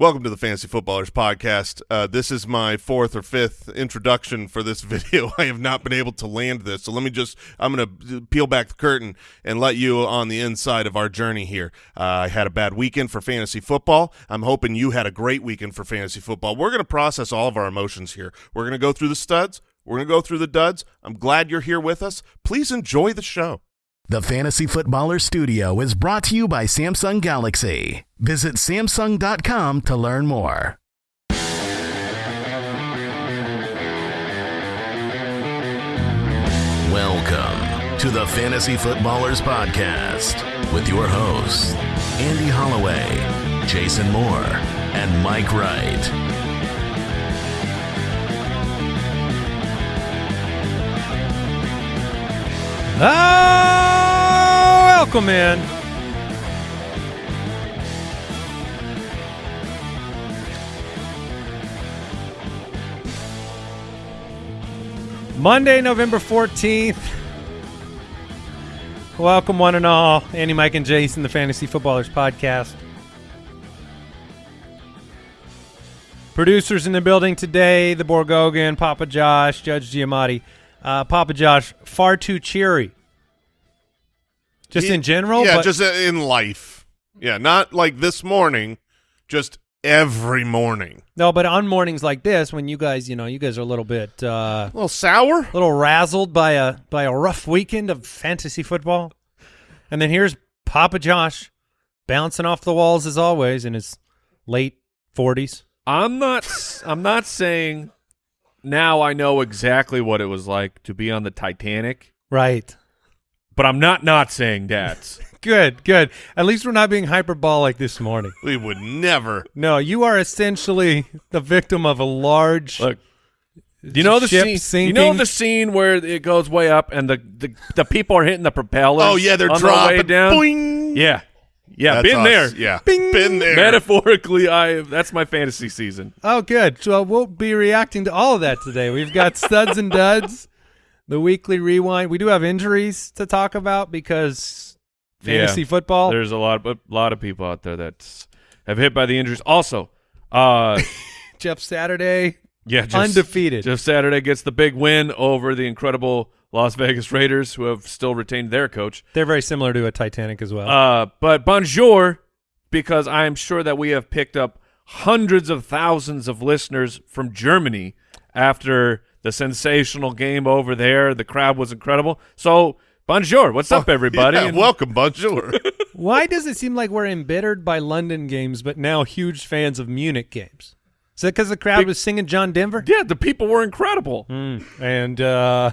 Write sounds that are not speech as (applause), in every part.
Welcome to the Fantasy Footballers Podcast. Uh, this is my fourth or fifth introduction for this (laughs) video. I have not been able to land this, so let me just, I'm going to peel back the curtain and let you on the inside of our journey here. Uh, I had a bad weekend for fantasy football. I'm hoping you had a great weekend for fantasy football. We're going to process all of our emotions here. We're going to go through the studs. We're going to go through the duds. I'm glad you're here with us. Please enjoy the show. The Fantasy Footballer Studio is brought to you by Samsung Galaxy. Visit Samsung.com to learn more. Welcome to the Fantasy Footballers Podcast with your hosts, Andy Holloway, Jason Moore, and Mike Wright. Oh, welcome in. Monday, November 14th. Welcome, one and all. Andy, Mike, and Jason, the Fantasy Footballers Podcast. Producers in the building today the Borgogan, Papa Josh, Judge Giamatti. Uh, Papa Josh, far too cheery. Just Yeah, in general? Yeah, but- just in life. Yeah, not like this morning, just every morning. No, but on mornings like this, when you guys, you know, you guys are a little bit, uh, A little sour? a little razzled by a by a rough weekend of fantasy football, and then here's Papa Josh bouncing off the walls as always in his late forties. I'm not. I'm not saying now I know exactly what it was like to be on the Titanic, Right. But I'm not not saying that. (laughs) Good. Good. At least we're not being hyperbolic this morning. We would never. No, you are essentially the victim of a large. Look, you know the Ship scene. You know the scene where it goes way up and the the, the people are hitting the propellers. Oh, yeah, they're on dropping. their way down. Boing. Yeah, yeah, That's been us. there. Yeah, Bing. been there. Metaphorically, I that's my fantasy season. Oh, good. So we'll be reacting to all of that today. We've got studs and duds, the weekly rewind. We do have injuries to talk about because fantasy Yeah. football. There's a lot, a lot of people out there that have hit by the injuries. Also, uh, (laughs) Jeff Saturday, yeah, just, undefeated. Jeff Saturday gets the big win over the incredible Las Vegas Raiders, who have still retained their coach. They're very similar to a Titanic as well. Uh, but bonjour, because I'm sure that we have picked up hundreds of thousands of listeners from Germany after the sensational game over there. The crowd was incredible. So, bonjour. What's up, (laughs) everybody? Yeah, And- welcome, bonjour. (laughs) Why does it seem like we're embittered by London games, but now huge fans of Munich games? Is that because the crowd Big- was singing John Denver? yeah, the people were incredible. Mm. And uh,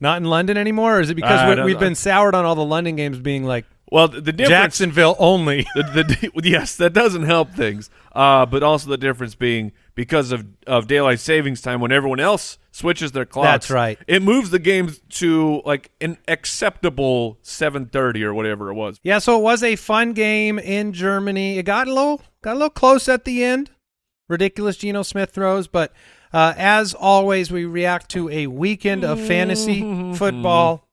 not in London anymore? Or is it because we, we've know. been soured on all the London games being like Well, the, the difference. Jacksonville only? (laughs) the, the, yes, that doesn't help things. Uh, but also the difference being because of, of daylight savings time, when everyone else switches their clocks, That's right. It moves the game to like an acceptable seven thirty or whatever it was. Yeah, so it was a fun game in Germany. It got a little got a little close at the end. Ridiculous Geno Smith throws, but uh, as always, we react to a weekend of fantasy (laughs) football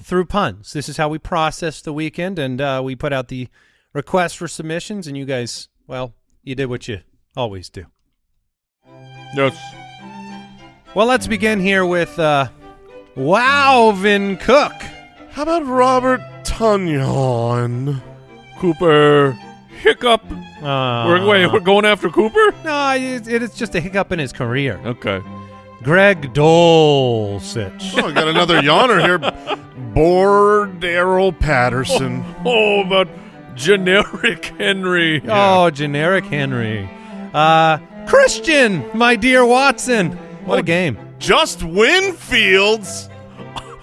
through puns. This is how we process the weekend, and uh, we put out the request for submissions, and you guys, well, you did what you always do. Yes. Well, let's begin here with uh, Wowvin Cook. How about Robert Tunyon? Cooper Hiccup. Uh, we're wait, we're going after Cooper. no, it, it is just a hiccup in his career. Okay. Greg Dolcich. Oh, I got another yawner here. Bor Daryl Patterson. (laughs) Oh, but generic Henry. Oh, generic Henry. Uh, Christian, my dear Watson. What a Oh, game. Just Winfields.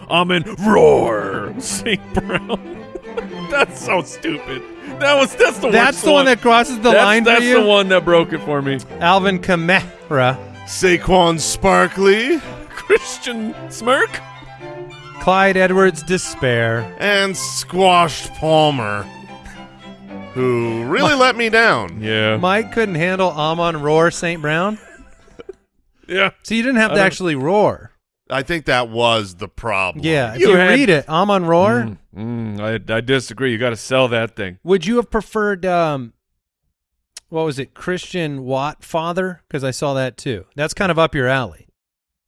I'm in roar. St. Brown. (laughs) that's so stupid. That was that's the That's worst the one that crosses the that's, line That's for you. the one that broke it for me. Alvin Kamara, Saquon Sparkly, Christian Smirk. Clyde Edwards Despair. And Squashed Palmer. Who really let me down. Yeah. Mike couldn't handle Amon Roar St. Brown. yeah. So you didn't have I to don't- actually roar. I think that was the problem. Yeah, if You you, had- read it, Amon Roar, Mm, mm, I, I disagree. You got to sell that thing. would you have preferred um, what was it, Christian Watt father? Because I saw that too. That's kind of up your alley.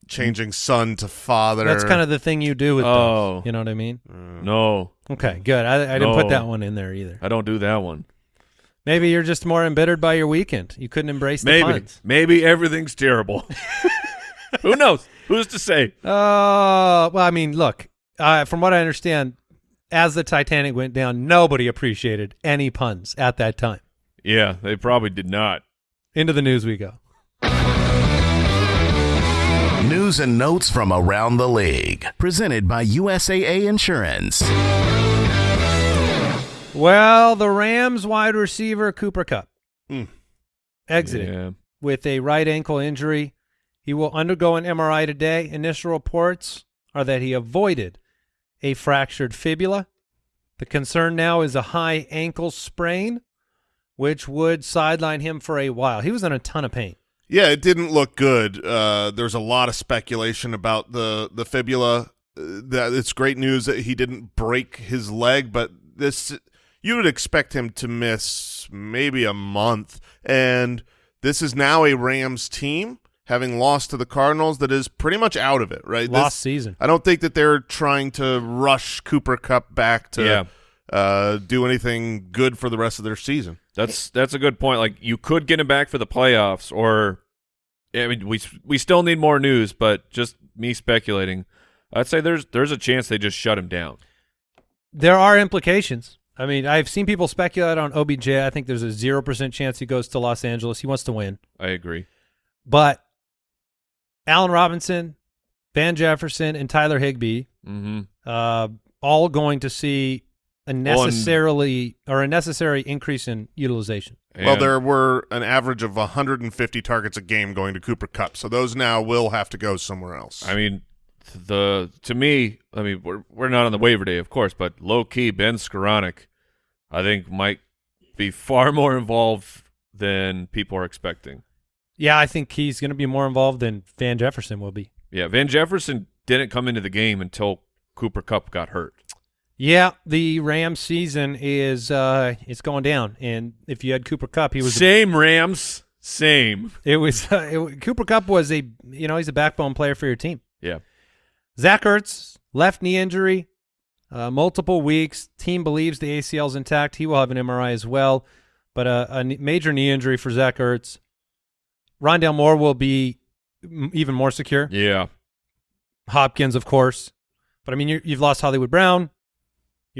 Changing son to father. That's kind of the thing you do with Oh. those. You know what I mean? Mm. No, Okay, good. I, I didn't put that one in there either. I don't do that one. Maybe you're just more embittered by your weekend. You couldn't embrace the Maybe, puns. maybe everything's terrible. (laughs) Who knows? Who's to say? Uh, well, I mean, look, uh, from what I understand, as the Titanic went down, nobody appreciated any puns at that time. Yeah, they probably did not. Into the news we go. News and notes from around the league. Presented by USAA Insurance. Well, the Rams wide receiver Cooper Kupp Hmm. exited Yeah. with a right ankle injury. He will undergo an MRI today. Initial reports are that he avoided a fractured fibula. The concern now is a high ankle sprain, which would sideline him for a while. He was in a ton of pain. Yeah, it didn't look good. Uh, there's a lot of speculation about the the fibula. Uh, that it's great news that he didn't break his leg, but this you would expect him to miss maybe a month. And this is now a Rams team having lost to the Cardinals that is pretty much out of it. Right, Lost This- season. I don't think that they're trying to rush Cooper Kupp back to Yeah. uh, do anything good for the rest of their season. That's that's a good point. Like you could get him back for the playoffs, or I mean, we we still need more news. But just me speculating, I'd say there's there's a chance they just shut him down. There are implications. I mean, I've seen people speculate on OBJ. I think there's a 0% chance he goes to Los Angeles. He wants to win. I agree. But Allen Robinson, Van Jefferson, and Tyler Higbee Mm-hmm. uh, all going to see a necessarily or a necessary increase in utilization. well, there were an average of 150 targets a game going to Cooper Kupp, so those now will have to go somewhere else. I mean, the to me, I mean, we're we're not on the waiver day, of course, but low key, Ben Skowronek, I think might be far (laughs) more involved than people are expecting. Yeah, I think he's going to be more involved than Van Jefferson will be. Yeah, Van Jefferson didn't come into the game until Cooper Kupp got hurt. Yeah, the Rams season is uh, it's going down, and if you had Cooper Kupp, he was same Rams, same. it was uh, (laughs) it, Cooper Kupp was a you know he's a backbone player for your team. Yeah, Zach Ertz left knee injury, uh, multiple weeks. Team believes the ACL's intact. He will have an MRI as well, but a, a major knee injury for Zach Ertz. Rondale Moore will be m- even more secure. yeah. Hopkins, of course, but I mean you you've lost Hollywood Brown,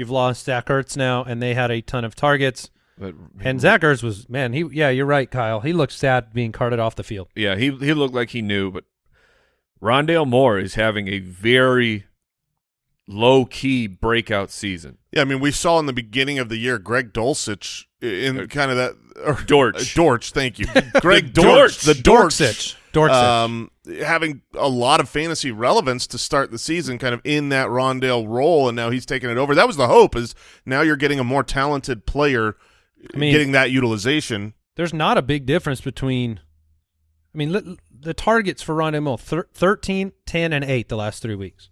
you've lost Zach Ertz now, and they had a ton of targets. But And Zach Ertz was man. He yeah, you're right, Kyle. He looked sad being carted off the field. yeah, he he looked like he knew, but Rondale Moore is having a very low key breakout season. yeah, I mean, we saw in the beginning of the year Greg Dulcich in Uh, kind of that or, Dortch. uh, Dortch, thank you, (laughs) Greg The Dortch, Dortch. the Dortch, Dortch. Dortch. um, having a lot of fantasy relevance to start the season, kind of in that Rondale role, and now he's taking it over. That was the hope. Is now you're getting a more talented player, I mean- getting that utilization. There's not a big difference between. I mean, the targets for Rondale Moore thir- 13, 10, and 8 the last three weeks.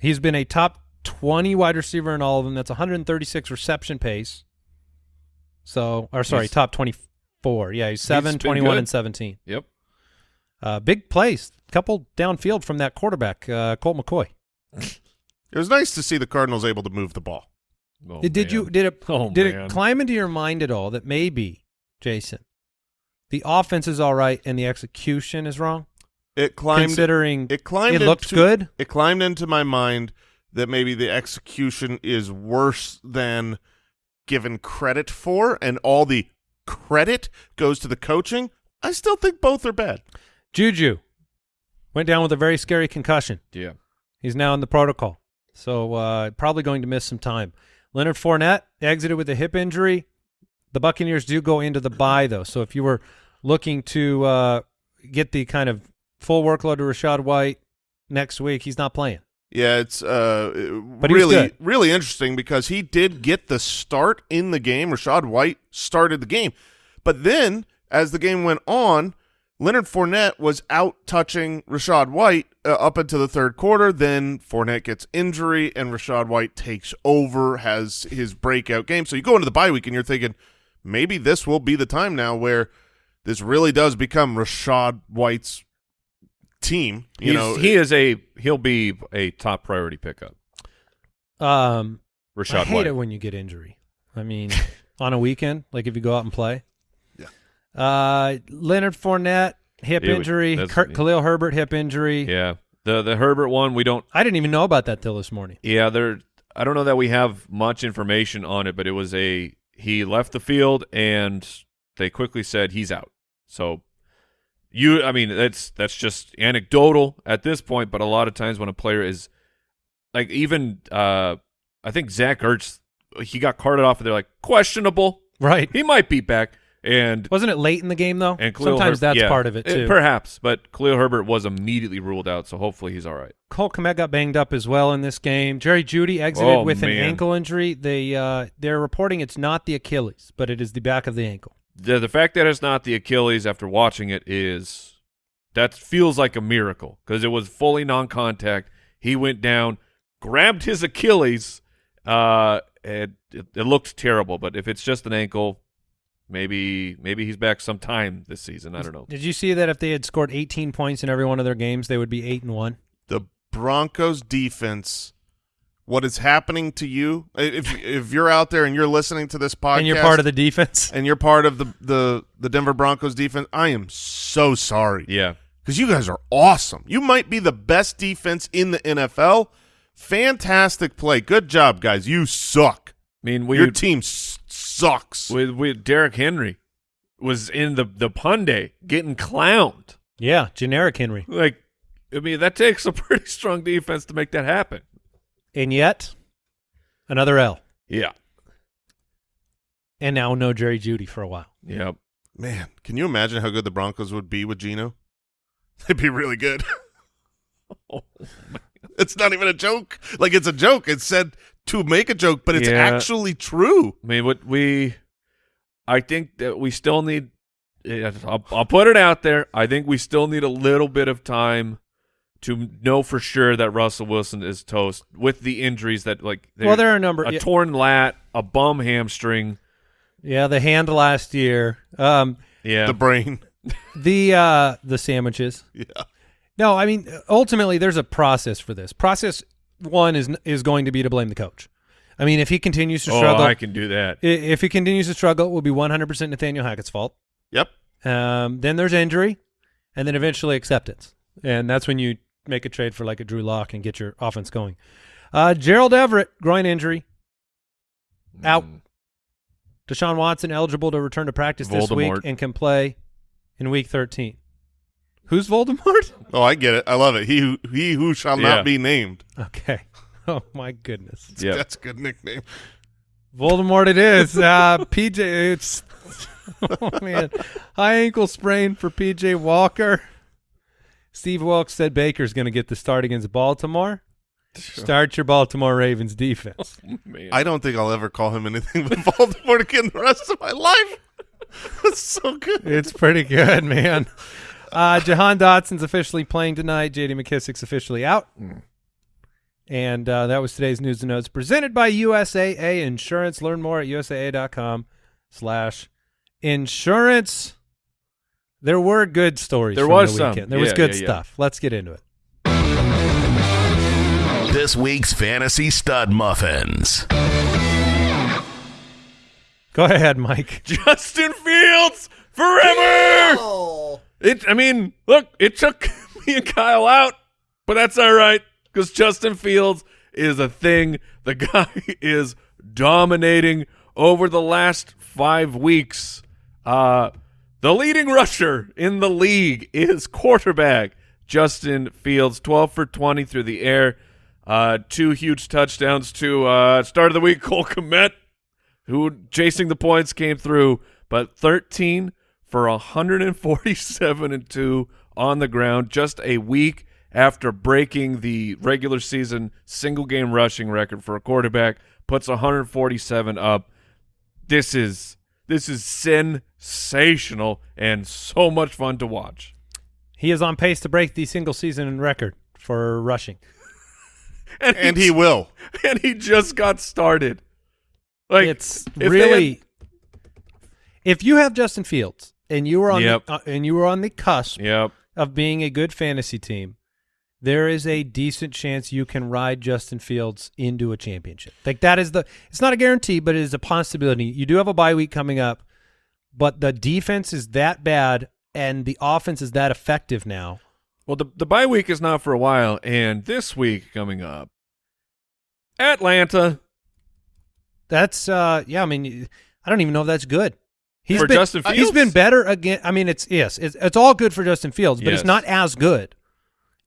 He's been a top 20 wide receiver in all of them. That's 136 reception pace. So, or sorry, He's- top 24. Yeah, he's 7, been 21, good. and 17. Yep. Uh, big plays. Couple downfield from that quarterback, uh, Colt McCoy. (laughs) It was nice to see the Cardinals able to move the ball. Oh, did man. you did it Oh, did man. it climb into your mind at all that maybe Jason the offense is all right and the execution is wrong It climbed. considering it climbed. it looked into- good It climbed into my mind that maybe the execution is worse than given credit for, and all the credit goes to the coaching. I still think both are bad. Juju went down with a very scary concussion Yeah. he's now in the protocol so uh, probably going to miss some time Leonard Fournette exited with a hip injury the Buccaneers do go into the bye though so if you were looking to uh, get the kind of full workload to Rachaad White next week he's not playing Yeah, it's uh, was really really interesting because he did get the start in the game. Rachaad White started the game, but then as the game went on, Leonard Fournette was out touching Rachaad White uh, up into the third quarter. Then Fournette gets injury, and Rachaad White takes over, has his breakout game. So you go into the bye week and you're thinking, maybe this will be the time now where this really does become Rachaad White's team. You He's- know, he is a he'll be a top priority pickup. Um, Rachaad I hate White. it when you get injury. I mean, (laughs) on a weekend, like if you go out and play. Yeah. Uh, Leonard Fournette hip It injury. that's- Kurt, Khalil Herbert hip injury. Yeah, the the Herbert one we don't. I didn't even know about that till this morning. Yeah, there. I don't know that we have much information on it, but it was a he left the field and they quickly said he's out. So you, I mean, that's that's just anecdotal at this point. But a lot of times when a player is like even, uh I think Zach Ertz, he got carted off, and they're like questionable. Right. He might be back, and Wasn't it late in the game though? and Khalil Sometimes Herb- that's yeah, part of it too. perhaps, but Khalil Herbert was immediately ruled out, so hopefully he's all right. Cole Kmet got banged up as well in this game. Jerry Jeudy exited Oh, with an ankle injury. They uh, they're reporting it's not the Achilles, but it is the back of the ankle. The the fact that it's not the Achilles after watching it is that feels like a miracle because it was fully non-contact. He went down, grabbed his Achilles, uh, and it, it looked terrible. But if it's just an ankle, maybe maybe he's back sometime this season. I don't know. Did you see that if they had scored 18 points in every one of their games, they would be eight and one? the Broncos defense. What is happening to you? If if you're out there and you're listening to this podcast, And you're part of the defense. and you're part of the the the Denver Broncos defense, I am so sorry. Yeah, because you guys are awesome. You might be the best defense in the NFL. Fantastic play. Good job, guys. You suck. I mean we Your team s- sucks. with with Derrick Henry was in the the Punday getting clowned. Yeah, generic Henry. Like, I mean that takes a (laughs) pretty strong defense to make that happen. And yet, another L. Yeah. And now no Jerry Jeudy for a while. Yep. Man, can you imagine how good the Broncos would be with Geno? (laughs) They'd be really good. (laughs) Oh, it's not even a joke. Like it's a joke. It's said to make a joke, but it's Yeah. actually true. I mean, what we, I think that we still need. I'll, I'll put it out there. I think we still need a little bit of time to know for sure that Russell Wilson is toast with the injuries that like. Well, there are a number. a yeah, torn lat, a bum hamstring. yeah, the hand last year. Um, Yeah, The brain. (laughs) the uh, the sandwiches. Yeah. No, I mean ultimately there's a process for this. Process one is is going to be to blame the coach. I mean, if he continues to oh, struggle, I can do that. if he continues to struggle, it will be 100% Nathaniel Hackett's fault. Yep. Um, then there's injury, and then eventually acceptance, and that's when you make a trade for like a Drew Lock and get your offense going. Uh, Gerald Everett groin injury, out. Mm. Deshaun Watson eligible to return to practice this week and can play in Week 13. Who's Voldemort? (laughs) Oh, I get it. I love it. He who he who shall Yeah. not be named. Okay. (laughs) Oh my goodness. Yep. That's a good nickname. Voldemort it is. (laughs) Uh, PJ, it's oh man, high ankle sprain for PJ Walker. Steve Wilks said Baker's going to get the start against Baltimore. Start your Baltimore Ravens defense. (laughs) Man. I don't think I'll ever call him anything but (laughs) Baltimore again the rest of my life. (laughs) That's so good. It's pretty good, man. Uh, Jahan Dotson's officially playing tonight. J.D. McKissic's officially out. And uh, that was today's news and notes presented by USAA Insurance. Learn more at usaa.com slash insurance. There were good stories There from was the some. weekend. There was good yeah, yeah. stuff. Let's get into it. This week's Fantasy Stud Muffins. Go ahead, Mike. (laughs) Justin Fields forever. It. I mean, look, it took (laughs) me and Kyle out, but that's all right because Justin Fields is a thing. The (laughs) guy is dominating over the last five weeks. Uh, the leading rusher in the league is quarterback Justin Fields, twelve for twenty through the air. Uh, two huge touchdowns to uh, start of the week. (laughs) Cole Kmet who chasing the points came through, but 13 for 147 and 2 on the ground just a week after breaking the regular season single game rushing record for a quarterback puts 147 up. This is this is sensational and so much fun to watch. He is on pace to break the single season record for rushing. (laughs) And, And he will. (laughs) and he just got started. Like it's if they really If you have Justin Fields and you were on Yep. the, uh, and you were on the cusp Yep. of being a good fantasy team, there is a decent chance you can ride Justin Fields into a championship. Like that is the it's not a guarantee, but it is a possibility. You do have a bye week coming up, but the defense is that bad and the offense is that effective now. Well, the the bye week is not for a while, and this week coming up, Atlanta That's uh yeah, I mean I don't even know if that's good. He's For been, Justin He's Fields? been better again. I mean it's yes, it's, it's all good for Justin Fields, but Yes. it's not as good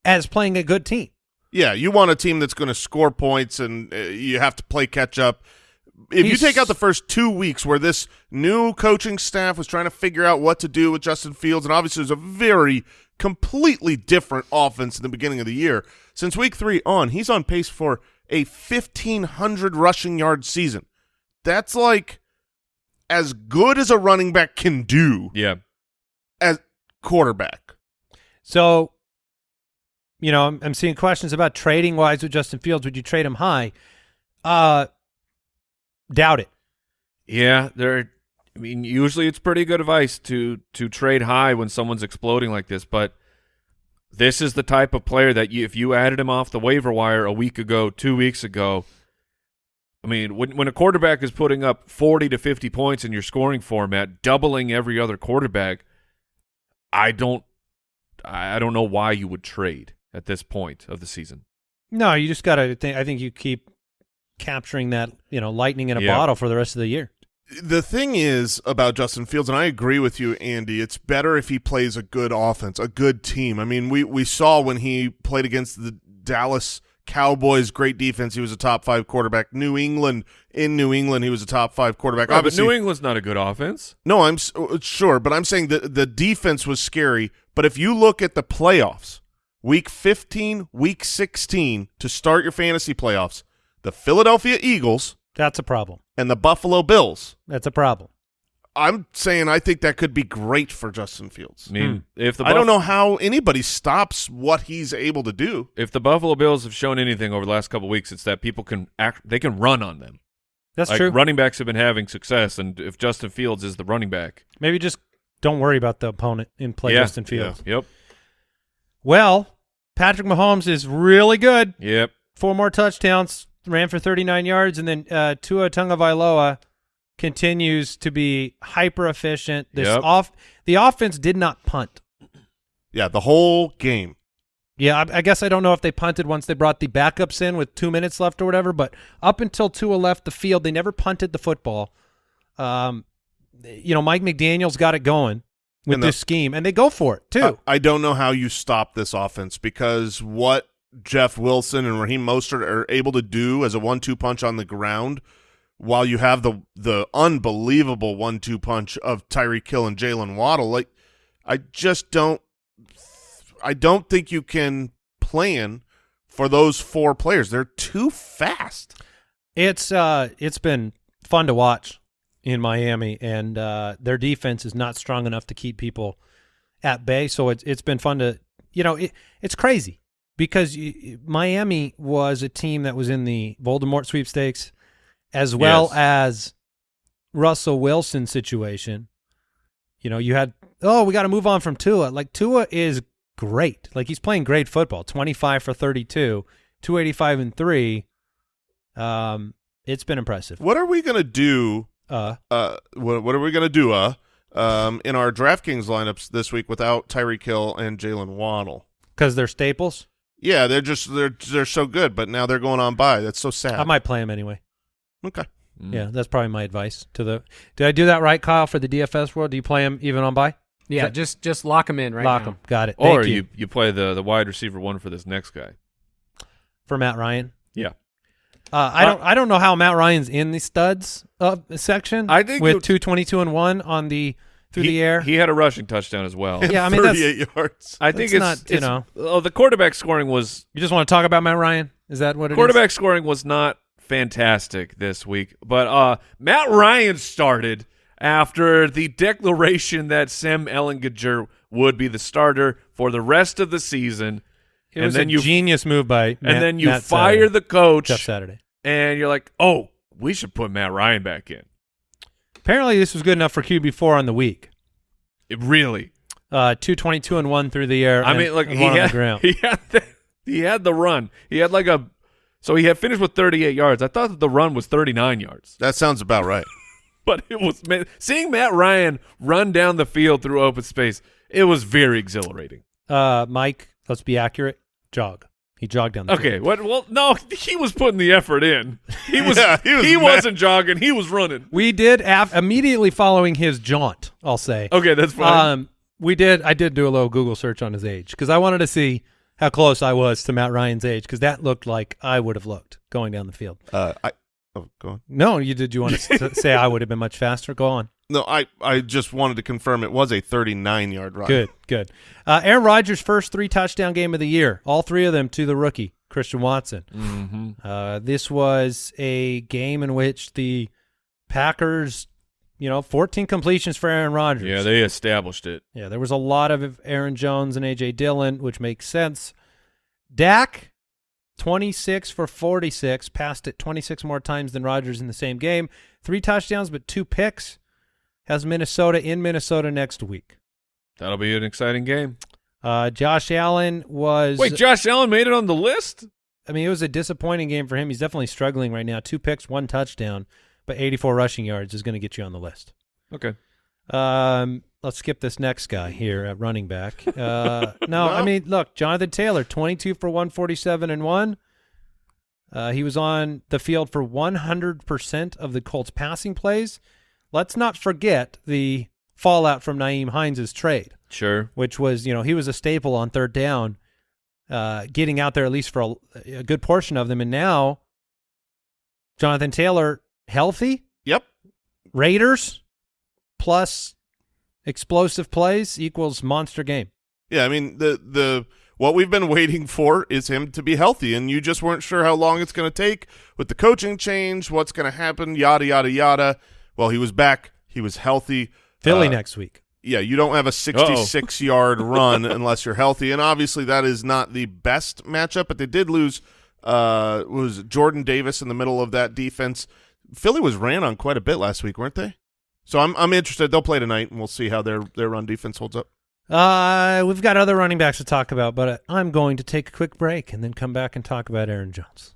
as playing a good team. Yeah, you want a team that's going to score points, and uh, you have to play catch up. If you take out the first two weeks where this new coaching staff was trying to figure out what to do with Justin Fields, and obviously it was a very completely different offense in the beginning of the year. Since week three on, he's on pace for a fifteen hundred rushing yard season. That's like as good as a running back can do Yeah. as quarterback. So, you know, I'm, I'm seeing questions about trading wise with Justin Fields. Would you trade him high? Uh, doubt it. Yeah, there. I mean, usually it's pretty good advice to to trade high when someone's exploding like this, but this is the type of player that you, if you added him off the waiver wire a week ago, two weeks ago, I mean, when when a quarterback is putting up forty to fifty points in your scoring format, doubling every other quarterback, I don't, I don't know why you would trade at this point of the season. No, you just got to think. I think you keep capturing that, you know, lightning in a Yeah. bottle for the rest of the year. the thing is about Justin Fields, and I agree with you, Andy. It's better if he plays a good offense, a good team. I mean, we we saw when he played against the Dallas Cowboys, great defense. He was a top five quarterback. New England in New England, he was a top five quarterback. Right, but Obviously, New England's not a good offense. no, I'm uh, sure, but I'm saying that the defense was scary. But if you look at the playoffs, week 15, week 16 to start your fantasy playoffs, the Philadelphia Eagles That's a problem. and the Buffalo Bills. That's a problem. I'm saying I think that could be great for Justin Fields. I mean, hmm. if the I don't know how anybody stops what he's able to do. if the Buffalo Bills have shown anything over the last couple of weeks, it's that people can act. They can run on them. That's like true. running backs have been having success, and if Justin Fields is the running back, Maybe just don't worry about the opponent and play Yeah, Justin Fields. yep, Well, Patrick Mahomes is really good. yep, Four more touchdowns, ran for 39 yards, and then uh, Tua Tagovailoa continues to be hyper efficient. This Yep. off the offense did not punt. Yeah, the whole game. Yeah, I, I guess I don't know if they punted once they brought the backups in with two minutes left or whatever, but up until Tua left the field, they never punted the football. Um, you know, Mike McDaniel's got it going with the- this scheme, and they go for it too. I, I don't know how you stop this offense because what Jeff Wilson and Raheem Mostert are able to do as a one-two punch on the ground, while you have the the unbelievable one-two punch of Tyreek Hill and Jaylen Waddle, like I just don't, I don't think you can plan for those four players. They're too fast. It's uh, it's been fun to watch in Miami, and uh, their defense is not strong enough to keep people at bay. So it's it's been fun to you know it, it's crazy because you, Miami was a team that was in the Voldemort sweepstakes as well Yes. as Russell Wilson situation. You know, you had oh we got to move on from Tua. Like Tua is great. Like he's playing great football. Twenty five for thirty two, two eighty five and three. Um, it's been impressive. What are we gonna do Uh, uh, what, what are we going to do uh, um, in our DraftKings lineups this week without Tyreek Hill and Jaylen Waddle? because they're staples. Yeah, they're just they're they're so good, but now they're going on bye. That's so sad. I might play them anyway. okay. Mm. Yeah, that's probably my advice to the. Did I do that right, Kyle? For the DFS world, do you play them even on bye? Yeah, That- just just lock them in right Lock now. them. Got it. Or Thank you. you you play the the wide receiver one for this next guy. for Matt Ryan. Yeah, Uh, I don't. I don't know how Matt Ryan's in the studs uh, section. I think with two twenty two and one on the through he, the air. He had a rushing touchdown as well. Yeah, I mean, (laughs) that's- 38 yards. I think it's not, you know. Oh, the quarterback scoring was you just want to talk about Matt Ryan? Is that what it is? quarterback scoring was not fantastic this week, but uh, Matt Ryan started after the declaration that Sam Ehlinger would be the starter for the rest of the season, It and was then a you genius move by. and then you Matt fire Saturday. the coach, Jeff Saturday. And you're like, oh, we should put Matt Ryan back in. Apparently, this was good enough for QB four on the week. It really. Uh, two twenty two and one through the air. I and- mean, look, he one on the had, ground. (laughs) he had the, he had the run. He had like a so he had finished with 38 yards. I thought that the run was 39 yards, That sounds about right. (laughs) but it was man, seeing Matt Ryan run down the field through open space. It was very exhilarating. Uh, Mike, let's be accurate. Jog. He jogged down the Okay, field. what? Well, no, (laughs) he was putting the effort in. He was. (laughs) Yeah, he he, was mad. wasn't jogging. He was running. We did af- immediately following his jaunt. I'll say. Okay, that's fine. Um, we did. I did do a little Google search on his age because I wanted to see how close I was to Matt Ryan's age because that looked like I would have looked going down the field. Uh, I oh, go on. No, you did. You want to (laughs) say I would have been much faster? Go on. No, I I just wanted to confirm it was a 39 yard run. Good, good. Uh, Aaron Rodgers' first three touchdown game of the year. All three of them to the rookie Christian Watson. mm-hmm. Uh, this was a game in which the Packers, you know, 14 completions for Aaron Rodgers. Yeah, they established it. Yeah, there was a lot of Aaron Jones and AJ Dillon, which makes sense. Dak, 26 for 46, passed it 26 more times than Rodgers in the same game. Three touchdowns, but two picks. Has Minnesota in Minnesota next week. That'll be an exciting game. Uh, Josh Allen was. Wait, Josh Allen made it on the list. I mean, it was a disappointing game for him. He's definitely struggling right now. Two picks, one touchdown, but 84 rushing yards is going to get you on the list. Okay. Um, let's skip this next guy here at running back. Uh, (laughs) no, I mean, look, Jonathan Taylor, 22 for 147 and one. Uh, he was on the field for 100% of the Colts passing plays. Let's not forget the fallout from Nyheim Hines' trade, Sure. which was, you know, he was a staple on third down, uh, getting out there at least for a, a good portion of them. And now, Jonathan Taylor, healthy, Yep. Raiders plus explosive plays equals monster game. Yeah, I mean the the what we've been waiting for is him to be healthy, and you just weren't sure how long it's going to take with the coaching change, what's going to happen, yada yada yada. Well, he was back, he was healthy. Philly Uh, next week. Yeah, you don't have a 66 yard (laughs) run unless you're healthy, and obviously that is not the best matchup. But they did lose. Uh, was Jordan Davis in the middle of that defense? Philly was ran on quite a bit last week, weren't they? So I'm I'm interested. They'll play tonight, and we'll see how their their run defense holds up. Uh, we've got other running backs to talk about, but I'm going to take a quick break and then come back and talk about Aaron Jones.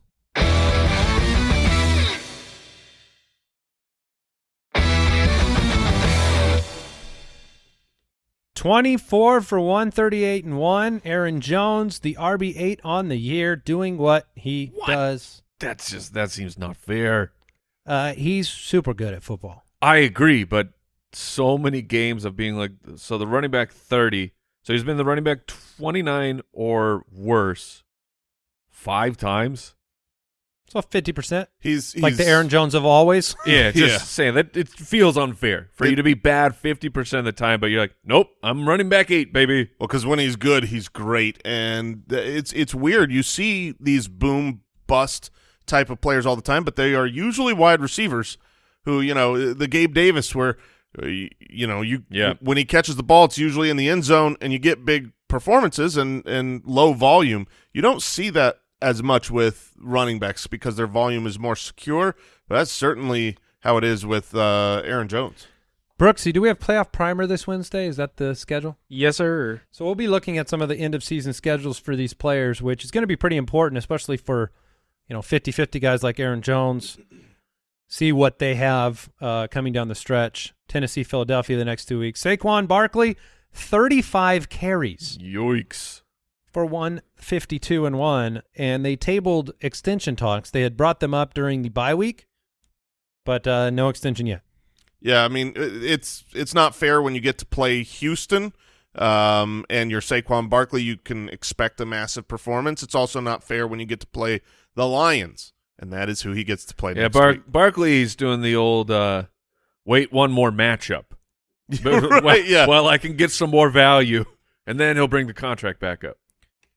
Twenty-four for one thirty-eight and one. Aaron Jones, the RB eight on the year, doing what he What? does. That's just that seems not fair. Uh, he's super good at football. I agree, but so many games of being like so the running back 30. So he's been the running back 29 or worse 5 times. So fifty percent, He's, he's like the Aaron Jones of always. (laughs) Yeah, just Yeah. saying that it feels unfair for It- you to be bad 50% of the time but you're like, "Nope, I'm running back 8, baby." Well, because when he's good, he's great, and it's it's weird. You see these boom bust type of players all the time, but they are usually wide receivers who, you know, the Gabe Davis, where uh, you, you know you Yeah. when he catches the ball, it's usually in the end zone, and you get big performances and and low volume. You don't see that as much with running backs because their volume is more secure. But that's certainly how it is with uh, Aaron Jones. Brooksy, do we have playoff primer this Wednesday? Is that the schedule? Yes, sir. So we'll be looking at some of the end of season schedules for these players, which is going to be pretty important, especially for, you know, 50-50 guys like Aaron Jones. See what they have uh, coming down the stretch. Tennessee, Philadelphia the next two weeks. Saquon Barkley, 35 carries Yikes. For 152 and 1, and they tabled extension talks. They had brought them up during the bye week, but uh, no extension yet. Yeah, I mean it's it's not fair when you get to play Houston um, and you're Saquon Barkley. You can expect a massive performance. It's also not fair when you get to play the Lions, and that is who he gets to play. Yeah, next Bar- week. Barkley's doing the old uh, wait one more matchup. (laughs) (laughs) Right, well, yeah. well, I can get some more value, and then he'll bring the contract back up.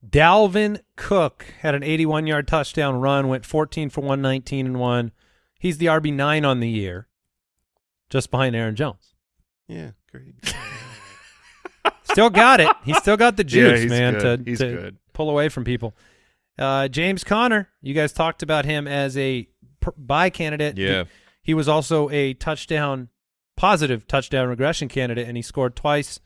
Dalvin Cook had an 81 yard touchdown run, went 14 for 119 and 1. He's the RB9 on the year, just behind Aaron Jones. Yeah, great. (laughs) Still got it. He's still got the Yeah, juice, he's man, good. to, to pull away from people. Uh, James Conner, you guys talked about him as a buy candidate. Yeah. He was also a touchdown positive touchdown regression candidate, and he scored twice.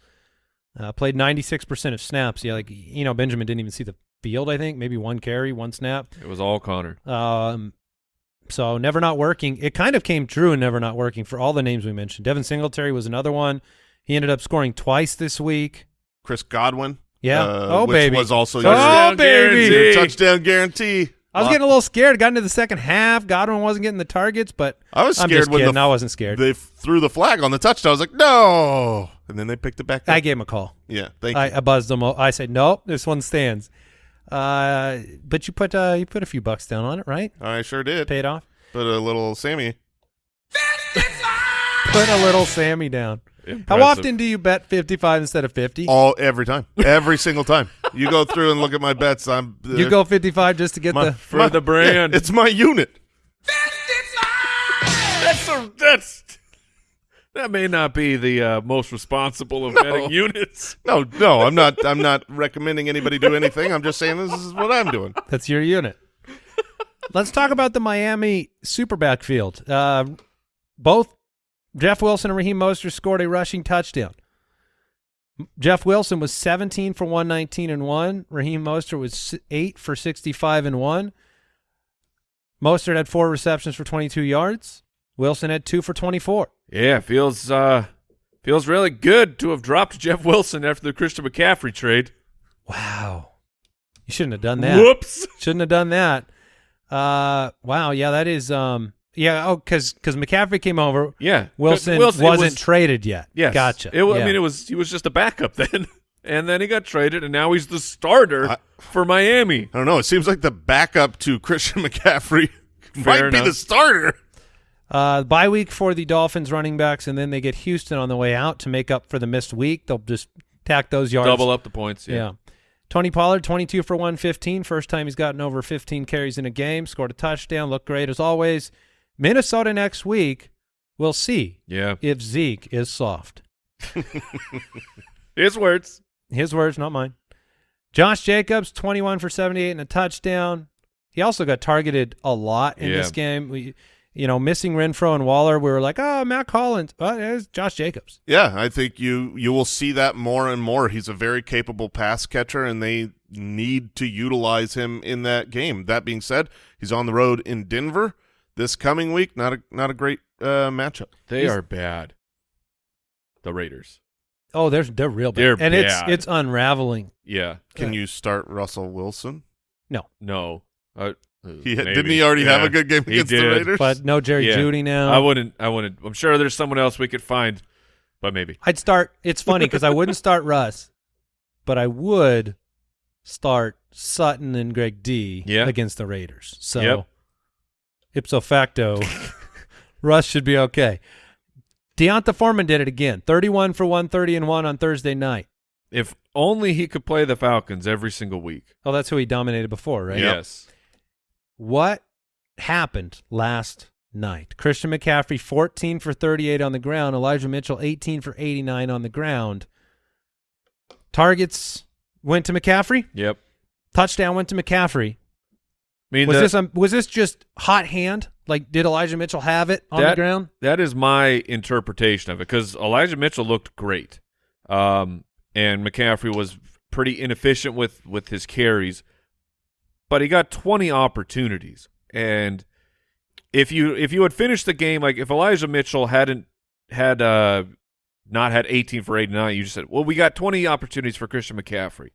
Uh, played 96% of snaps. Yeah, like you know, Benjamin didn't even see the field. I think maybe one carry, one snap. It was all Conner. Um, so never not working. It kind of came true and never not working for all the names we mentioned. Devin Singletary was another one. He ended up scoring twice this week. Chris Godwin. Yeah. uh, oh which baby. was also oh your, baby. your touchdown guarantee. I was getting a little scared. Got into the second half. Godwin wasn't getting the targets, but I was I'm scared just when kidding. the I wasn't scared. they threw the flag on the touchdown. I was like, no, and then they picked it back up. I gave him a call. yeah, thank I, you. I buzzed him. I said, "Nope, this one stands." Uh, but you put uh, you put a few bucks down on it, right? I sure did. Paid off. But a little Sammy. Put a little Sammy down. How often do you bet fifty five instead of fifty? All every time, every single time. You go through and look at my bets. I'm You go fifty five just to get my, the. For my- the brand. yeah, (laughs) it's my unit. 55! That's a, that's that may not be the uh, most responsible of betting units. (laughs) No, no, I'm not. I'm not recommending anybody do anything. I'm just saying this is what I'm doing. That's your unit. Let's talk about the Miami super backfield. Uh, both Jeff Wilson and Raheem Mostert scored a rushing touchdown. Jeff Wilson was 17 for 119 and 1. Raheem Mostert was 8 for 65 and 1. Mostert had 4 receptions for 22 yards. Wilson had 2 for 24. Yeah, feels uh feels really good to have dropped Jeff Wilson after the Christian McCaffrey trade. Wow. You shouldn't have done that. Whoops. (laughs) Shouldn't have done that. Uh, wow. Yeah, that is. Um, yeah. Oh, because because McCaffrey came over. Yeah, Wilson, it wasn't was- traded yet. Yes, Gotcha. It, Yeah. I mean, it was he was just a backup (laughs) then, and then he got traded, and now he's the starter I- for Miami. I don't know. It seems like the backup to Christian (laughs) McCaffrey might be the starter. Uh, bye week for the Dolphins running backs, and then they get Houston on the way out to make up for the missed week. They'll just tack those yards. Double up the points. Yeah. Yeah. Tony Pollard, 22 for 115. First time he's gotten over 15 carries in a game. Scored a touchdown. Looked great as always. Minnesota next week. We'll see Yeah. if Zeke is soft. (laughs) His words. His words, not mine. Josh Jacobs, 21 for 78 and a touchdown. He also got targeted a lot in Yeah. this game. We, you know, missing Renfrow and Waller, we were like, oh, Mack Hollins. Oh, there's Josh Jacobs. Yeah, I think you you will see that more and more. He's a very capable pass catcher, and they need to utilize him in that game. That being said, he's on the road in Denver this coming week. Not a not a great uh, matchup. They He's- are bad. The Raiders. Oh, they're they're real bad. They're and bad. it's it's unraveling. Yeah. Can Yeah. you start Russell Wilson? No. No. Uh, He had, maybe. didn't he already have a good game He against the did. Raiders? But no Jerry Yeah. Jeudy now. I wouldn't. I wouldn't. I'm sure there's someone else we could find, but maybe. I'd start. It's funny because I wouldn't start Russ, but I would start Sutton and Greg D Yeah. against the Raiders. So Yep. ipso facto, (laughs) Russ should be okay. D'Onta Foreman did it again. 31 for 130 and 1 on Thursday night. If only he could play the Falcons every single week. Oh, that's who he dominated before, right? Yes. What happened last night? Christian McCaffrey 14 for 38 on the ground, Elijah Mitchell 18 for 89 on the ground. Targets went to McCaffrey. Yep. Touchdown went to McCaffrey. I mean, Was the- this um, was this just hot hand? Like did Elijah Mitchell have it on the ground? that is my interpretation of it because Elijah Mitchell looked great, um, and McCaffrey was pretty inefficient with with his carries, but he got 20 opportunities. And if you if you had finished the game like if Elijah Mitchell hadn't had uh not had 18 for 89, you just said, well, we got 20 opportunities for Christian McCaffrey.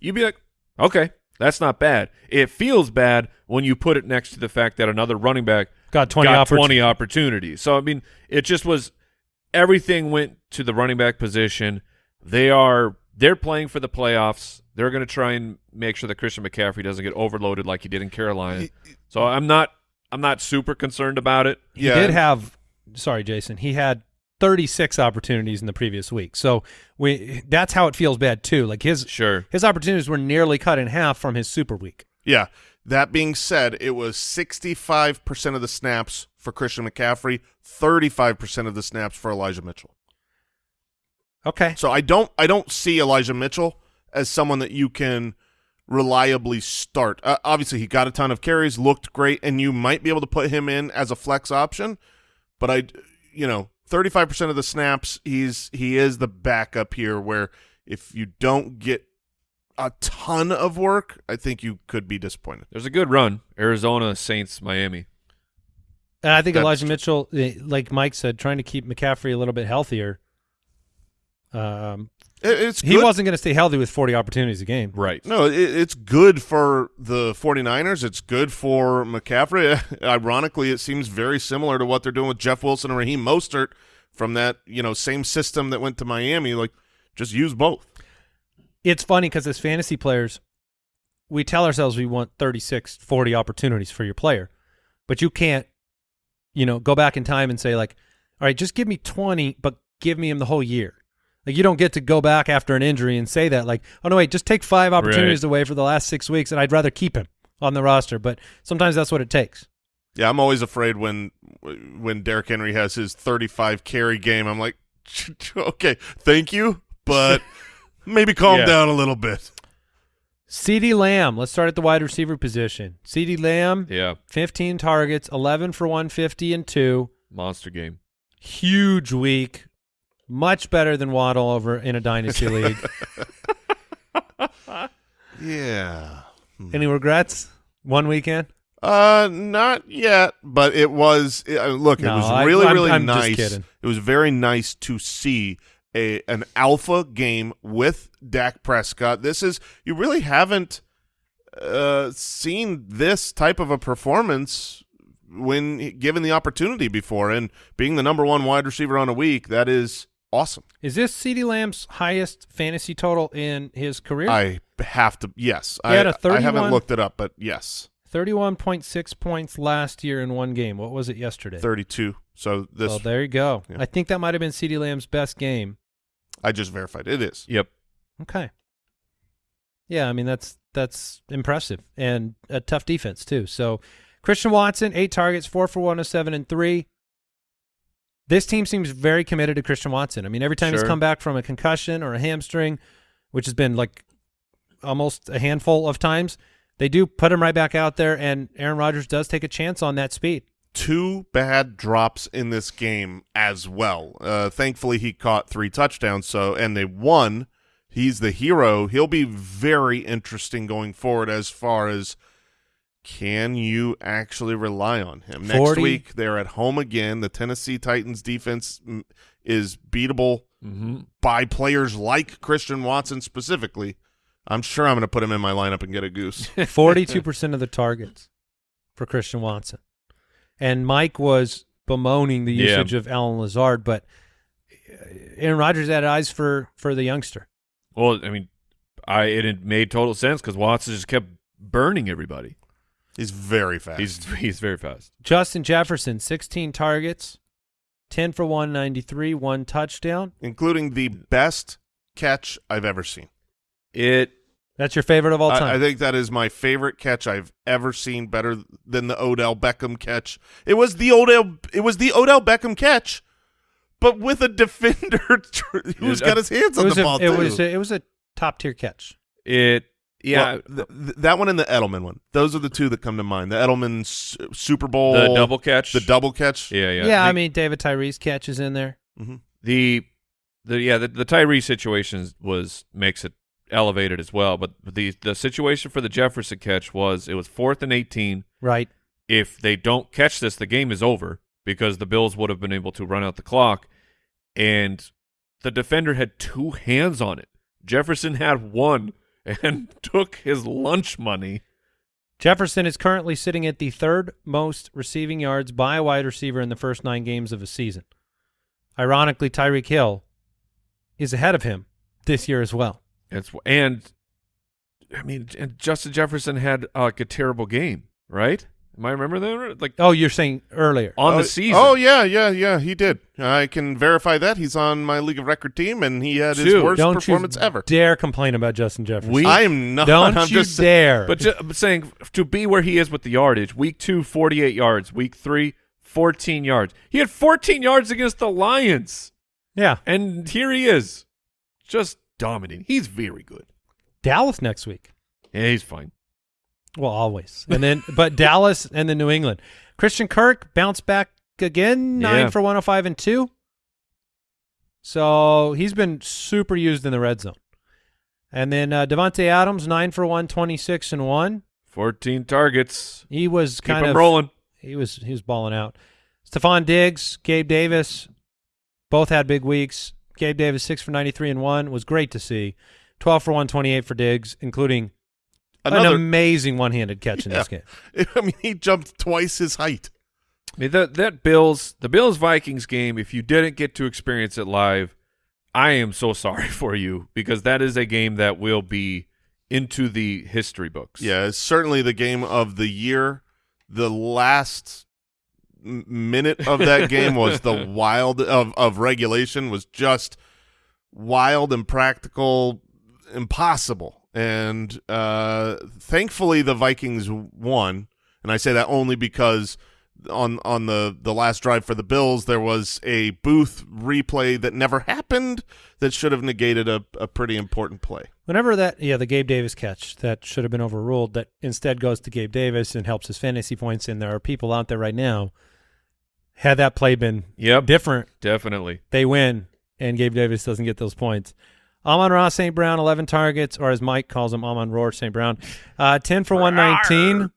You'd be like, okay, that's not bad. It feels bad when you put it next to the fact that another running back Got 20 got oppor- 20 opportunities. So I mean, it just was everything went to the running back position. They are they're playing for the playoffs. They're going to try and make sure that Christian McCaffrey doesn't get overloaded like he did in Carolina. So I'm not I'm not super concerned about it. He Yeah. did have sorry, Jason. He had 36 opportunities in the previous week. So we that's how it feels bad too. Like his Sure. his opportunities were nearly cut in half from his super week. Yeah. That being said, it was 65% of the snaps for Christian McCaffrey, 35% of the snaps for Elijah Mitchell. Okay. So I don't I don't see Elijah Mitchell as someone that you can reliably start. Uh, obviously, he got a ton of carries, looked great, and you might be able to put him in as a flex option. But I, you know, thirty-five percent of the snaps, he's he is the backup here. Where if you don't get a ton of work, I think you could be disappointed. There's a good run. Arizona, Saints, Miami. And I think That's Elijah. Mitchell, eh, like Mike said, trying to keep McCaffrey a little bit healthier. Um, It, it's he wasn't going to stay healthy with 40 opportunities a game. Right. No, it, it's good for the 49ers. It's good for McCaffrey. (laughs) Ironically, it seems very similar to what they're doing with Jeff Wilson and Raheem Mostert from that, you know, same system that went to Miami. Like, just use both. It's funny because as fantasy players, we tell ourselves we want 36, 40 opportunities for your player, but you can't, you know, go back in time and say like, all right, just give me 20, but give me him the whole year. Like you don't get to go back after an injury and say that like, oh no, wait, just take five opportunities Right. away for the last six weeks, and I'd rather keep him on the roster. But sometimes that's what it takes. Yeah, I'm always afraid when when Derrick Henry has his 35 carry game. I'm like, (laughs) okay, thank you, but (laughs) maybe calm Yeah. down a little bit. CeeDee Lamb, let's start at the wide receiver position. CeeDee Lamb, Yeah. 15 targets, 11 for 150 and two. Monster game. Huge week. Much better than Waddle over in a dynasty (laughs) league. Yeah. Any regrets? One weekend? Uh, not yet, but it was. uh, look, No, it was I- really, I'm- really I'm nice. It was very nice to see a an alpha game with Dak Prescott. This is you really haven't uh seen this type of a performance when given the opportunity before, and being the number one wide receiver on a week, that is awesome. Is this CeeDee Lamb's highest fantasy total in his career? I have to. Yes, He I, had a I haven't looked it up, but yes, 31.6 points last year in one game. What was it yesterday? thirty-two. So this well, there you go. Yeah. I think that might have been CeeDee Lamb's best game. I just verified it is. Yep. Okay. Yeah, I mean that's that's impressive and a tough defense too. So Christian Watson, eight targets, four for one oh seven and three. This team seems very committed to Christian Watson. I mean, every time he's come back from a concussion or a hamstring, which has been like almost a handful of times, they do put him right back out there, and Aaron Rodgers does take a chance on that speed. two bad drops in this game as well. Uh, thankfully, he caught three touchdowns, so and they won. He's the hero. He'll be very interesting going forward as far as can you actually rely on him next week? They're at home again. The Tennessee Titans defense mm, is beatable Mm-hmm. by players like Christian Watson specifically. I'm sure I'm going to put him in my lineup and get a goose. (laughs) (laughs) Forty-two percent of the targets for Christian Watson, and Mike was bemoaning the Yeah. usage of Allen Lazard, but uh, Aaron Rodgers had eyes for for the youngster. Well, I mean, I it, it made total sense because Watson just kept burning everybody. He's very fast. He's (laughs) he's very fast. Justin Jefferson, sixteen targets, ten for one ninety-three, one touchdown. including the best catch I've ever seen. It That's your favorite of all time. I, I think that is my favorite catch I've ever seen, better than the Odell Beckham catch. It was the Odell. It was the Odell Beckham catch, but with a (laughs) defender who's got his hands on the a, ball it too. was a, it was a top tier catch. it yeah Well, th- th- that one and the Edelman one. Those are the two that come to mind. The Edelman S- Super Bowl, the double catch the double catch. yeah yeah Yeah, The- I mean David Tyree's catches in there. hmm the the yeah the, the Tyree situation was makes it elevated as well. But the the situation for the Jefferson catch was it was fourth and eighteen. Right. If they don't catch this, the game is over because the Bills would have been able to run out the clock, and the defender had two hands on it. Jefferson had one and (laughs) took his lunch money. Jefferson is currently sitting at the third most receiving yards by a wide receiver in the first nine games of a season. Ironically, Tyreek Hill is ahead of him this year as well. It's and I mean, and Justin Jefferson had uh, like a terrible game, right? Am I remember that? Like Oh, you're saying earlier. on oh, the season. Oh yeah, yeah, yeah. He did. I can verify that. He's on my league of record team, and he had his Dude, worst Don't performance you ever. dare complain about Justin Jefferson. We- I am not. Don't (laughs) I'm you just dare. But just but saying to be where he is with the yardage, week two, 48 yards, week three, 14 yards. He had 14 yards against the Lions, yeah, and here he is, just dominating. He's very good. Dallas next week. Yeah, he's fine. Well, always. And then, (laughs) but Dallas and then New England. Christian Kirk bounced back again, nine Yeah. for 105 and two. So he's been super used in the red zone. And then uh, Davante Adams, 9 for 1, 26 and 1. 14 targets. He was Keep kind him of rolling. he was he was balling out. Stefon Diggs, Gabe Davis, both had big weeks. Gabe Davis six for ninety three and one was great to see. Twelve for one twenty eight for Diggs, including an amazing one handed catch in this game. (laughs) I mean, he jumped twice his height. I mean, that that Bills, the Bills Vikings game. If you didn't get to experience it live, I am so (laughs) sorry for you because that is a game that will be into the history books. Yeah, it's certainly the game of the year. The last minute of that (laughs) game was the wild of, of regulation was just wild and practical, impossible. And uh, thankfully, the Vikings won. And I say that only because on on the the last drive for the Bills, there was a booth replay that never happened that should have negated a, a pretty important play. Whenever that yeah, the Gabe Davis catch that should have been overruled that instead goes to Gabe Davis and helps his fantasy points and there are people out there right now had that play been Yep. different, Definitely. they win and Gabe Davis doesn't get those points. Amon Ross St. Brown, 11 targets, or as Mike calls him, Amon Roar St. Brown, uh, 10 for 119.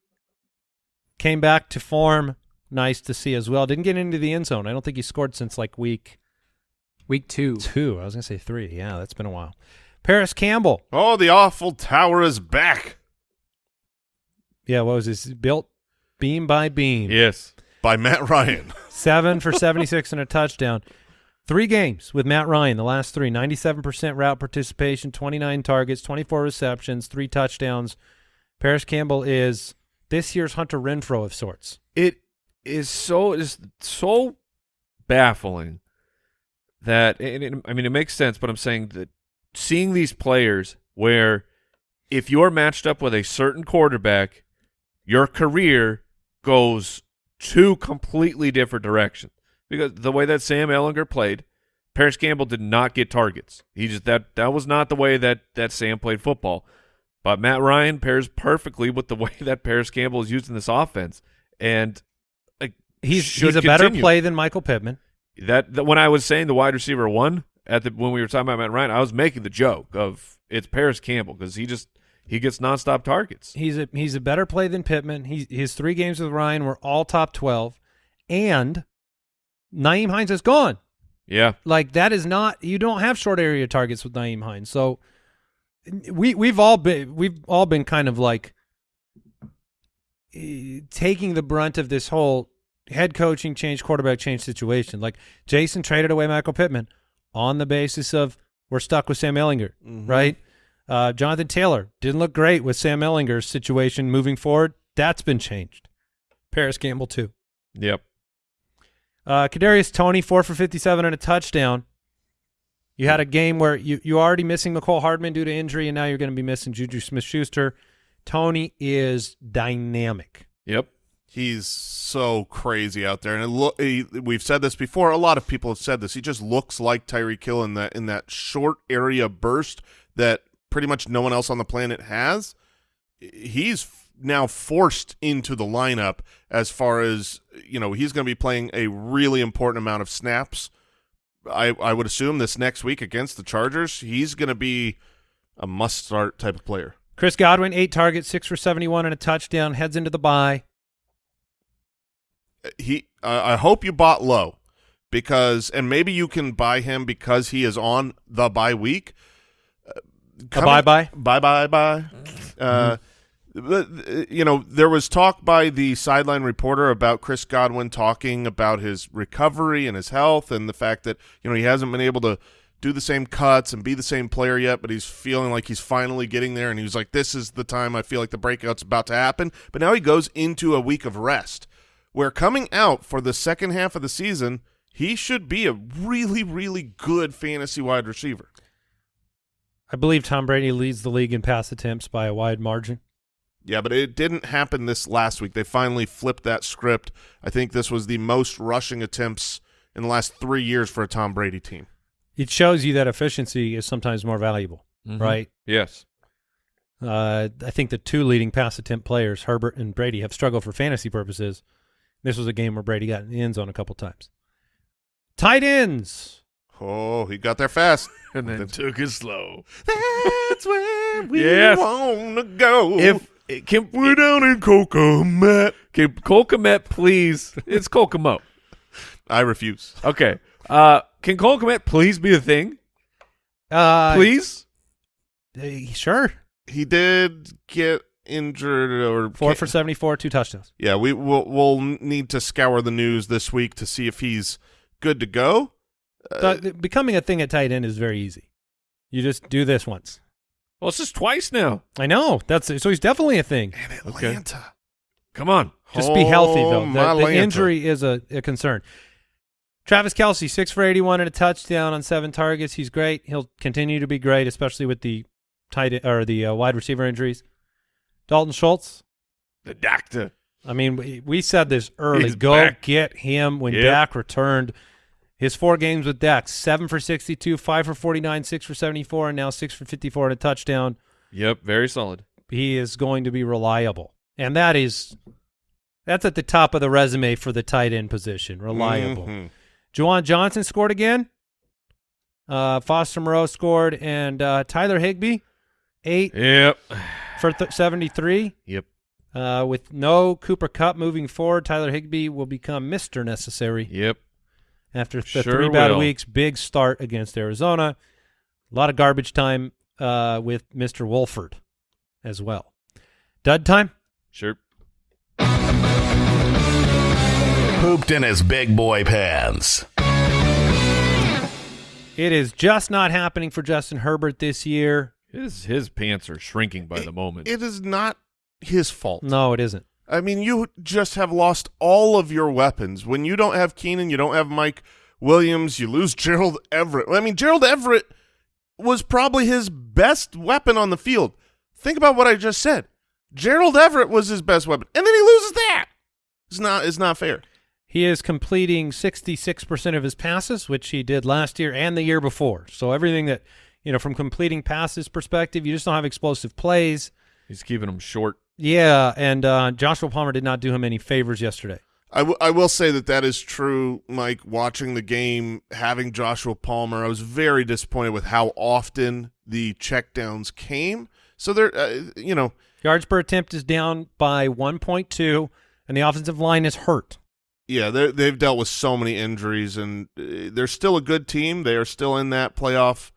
Came back to form. Nice to see as well. Didn't get into the end zone. I don't think he scored since like week Week two. two. I was going to say three. Yeah, that's been a while. Parris Campbell. Oh, the awful tower is back Yeah, what was this? Built beam by beam. Yes. by Matt Ryan. Seven for (laughs) 76 and a touchdown. Three games with Matt Ryan, the last three. 97% route participation, 29 targets, 24 receptions, three touchdowns. Parris Campbell is this year's Hunter Renfrow of sorts. It is so is so baffling that it, I mean it makes sense, but I'm saying that seeing these players where if you're matched up with a certain quarterback, your career goes two completely different directions. Because the way that Sam Ehlinger played, Parris Campbell did not get targets. He just that that was not the way that that Sam played football. But Matt Ryan pairs perfectly with the (laughs) way that Parris Campbell is used in this offense, and like, He's he's a better play than Michael Pittman. That, that when I was saying the wide receiver one at the when we were talking about Matt Ryan, I was making the joke of it's Parris Campbell because he just he gets nonstop targets. He's a he's a better play than Pittman. He, his three games with Ryan were all top 12, and Nyheim Hines is gone. Yeah, Like that is not you don't have short area targets with Nyheim Hines. So we we've all been we've all been kind of like eh, taking the brunt of this whole head coaching change, quarterback change situation. Like Jason traded away Michael Pittman on the basis of we're stuck with Sam Ehlinger, right? Uh, Jonathan Taylor didn't look great with Sam Ehlinger's situation moving forward. That's been changed. Parris Campbell too. yep. Uh, Kadarius Toney, four for fifty-seven and a touchdown. You had a game where you you already missing Mecole Hardman due to injury, and now you're going to be missing Juju Smith-Schuster. Toney is dynamic. Yep. He's so crazy out there, and. He, we've said this before. A lot of people have said this. He just looks like Tyreek Hill in that in that short area burst that pretty much no one else on the planet has. He's now forced into the lineup as far as you know. He's going to be playing a really important amount of snaps. I I would assume this next week against the Chargers, he's going to be a must start type of player. Chris Godwin, eight targets, six for seventy-one and a touchdown. Heads into the bye. he uh, I hope you bought low because and maybe you can buy him because he is on the bye week. Uh, coming- bye-bye? bye bye bye. Uh, but, uh, you know, there was talk by the sideline reporter about Chris Godwin talking about his recovery and his health and the fact that you know he hasn't been able to do the same cuts and be the same player yet, but he's feeling like he's finally getting there. And he was like, "This is the time I feel like the breakout's about to happen." But now he goes into a week of rest where coming out for the second half of the season, he should be a really, really good fantasy wide receiver. I believe Tom Brady leads the league in pass attempts by a wide margin. Yeah, but it didn't happen this last week. They finally flipped that script. I think this was the most rushing attempts in the last three years for a Tom Brady team. It shows you that efficiency is sometimes more valuable, Mhm. right? Yes. Uh, I think the two leading pass attempt players, Herbert and Brady, have struggled for fantasy purposes. This was a game where Brady got in the end zone a couple times. Tight ends. Oh, he got there fast. (laughs) and then took it slow. That's where (laughs) we Yes. want to go. If can we're down in Cocomet. can Cole Kmet please? It's Kokomo. I refuse. Okay. Uh, can Cole Kmet please be a thing? Uh, Please. uh, sure. He did get injured or Four for 74, two touchdowns. Yeah, we will we'll need to scour the news this week to see if he's good to go. Uh, becoming a thing at tight end is very easy. You just do this once. Well, it's just twice now. I know. That's so he's definitely a thing. and Atlanta. Come on. Just be healthy though. Oh, The, the injury is a, a concern. Travis Kelce, six for eighty-one and a touchdown on seven targets. He's great. He'll continue to be great, especially with the tight or the uh, wide receiver injuries. Dalton Schultz. The doctor. I mean, we, we said this early. He's Go back. get him when Yep. Dak returned. His four games with Dak: seven for sixty-two, five for forty-nine, six for seventy-four, and now six for fifty-four and a touchdown. Yep. Very solid. he is going to be reliable. And that is that's at the top of the resume for the tight end position. Reliable. Mhm. Juwan Johnson scored again. Uh, Foster Moreau scored, and uh, Tyler Higbee, eight Yep. for th- 73. Yep. Uh, with no Cooper Kupp moving forward, Tyler Higbee will become Mr. Necessary Yep. After the Sure three bad will. weeks. Big start against Arizona. A lot of garbage time uh, with Mr. Wolford as well. Dud time? Sure. Pooped in his big boy pants. It is just not happening for Justin Herbert this year. His his pants are shrinking by the moment. It is not his fault. No, it isn't. I mean, you just have lost all of your weapons. When you don't have Keenan, you don't have Mike Williams, you lose (laughs) Gerald Everett. I mean, Gerald Everett was probably his best weapon on the field. Think about what I just said. Gerald Everett was his best weapon, and then he loses that. It's not. It's not fair. He is completing 66% of his passes, which he did last year and the year before. So everything that, you know, from completing passes perspective, you just don't have explosive plays. He's keeping them short. Yeah, and uh, Joshua Palmer did not do him any favors yesterday. I, w- I will say that that is true, Mike. Watching the game, having Joshua Palmer, I was very disappointed with how often the checkdowns came. So there, uh, you know, Yards per attempt is down by 1.2, and the offensive line is hurt. yeah, they they've dealt with so many injuries, and uh, they're still a good team. They are still in that playoff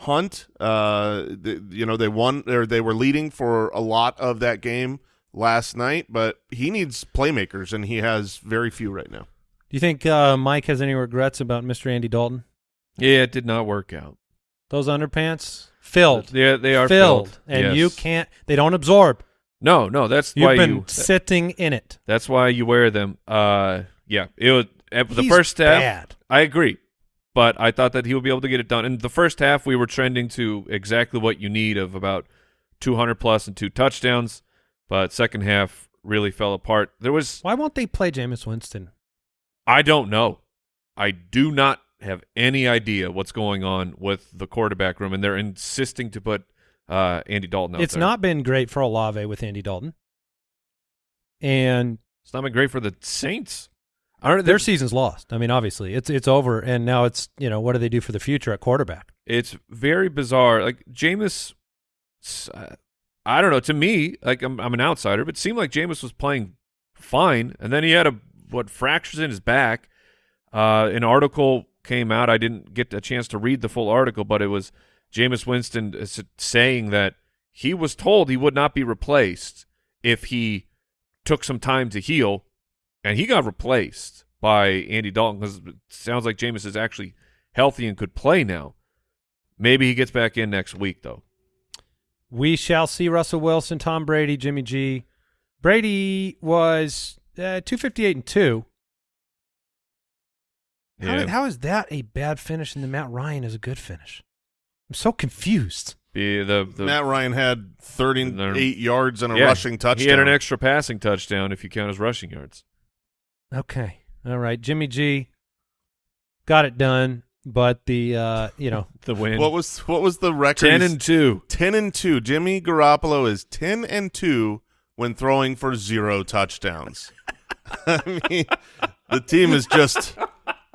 hunt. Uh, th- you know, they won or they were leading for a lot of that game last night, but he needs playmakers, and he has very few right now. Do you think uh, Mike has any regrets about Mr. Andy Dalton? Yeah, it did not work out. Those underpants filled, Yeah, they are filled, filled, and Yes. you can't. They don't absorb. No, no, that's You've why been you. sitting in it. That's why you wear them. Uh, yeah, it was the He's first half. bad. I agree, but I thought that he would be able to get it done. In the first half, we were trending to exactly what you need of about 200 plus and two touchdowns. But second half really fell apart. There was Why won't they play Jameis Winston? I don't know. I do not have any idea what's going on with the quarterback room, and they're insisting to put uh, Andy Dalton It's there. not been great for Olave with Andy Dalton, and It's not been great for the Saints. Don't. their season's lost. I mean, obviously, it's it's over, and now it's you know what do they do for the future at quarterback? It's very bizarre. Like Jameis, uh, I don't know. To me, like I'm, I'm an outsider, but it seemed like Jameis was playing fine, and then he had a what fractures in his back. Uh, an article came out. I didn't get a chance to read the full article, but it was Jameis Winston saying that he was told he would not be replaced if he took some time to heal, and he got replaced by Andy Dalton because it sounds like Jameis is actually healthy and could play now. Maybe he gets back in next week, though. We shall see Russell Wilson, Tom Brady, Jimmy G. Brady was uh, two fifty eight and two. How, Yeah. how is that a bad finish and the Matt Ryan is a good finish? I'm so confused. Be the, the Matt Ryan had 38 yards and a yeah, rushing touchdown. He had an extra passing touchdown if you count his rushing yards. Okay, all right, Jimmy G. Got it done, but the uh, you know (laughs) The win. What was what was the record? ten and two. 10 and 2. Jimmy Garoppolo is 10 and 2 when throwing for zero touchdowns. (laughs) I mean, the team is just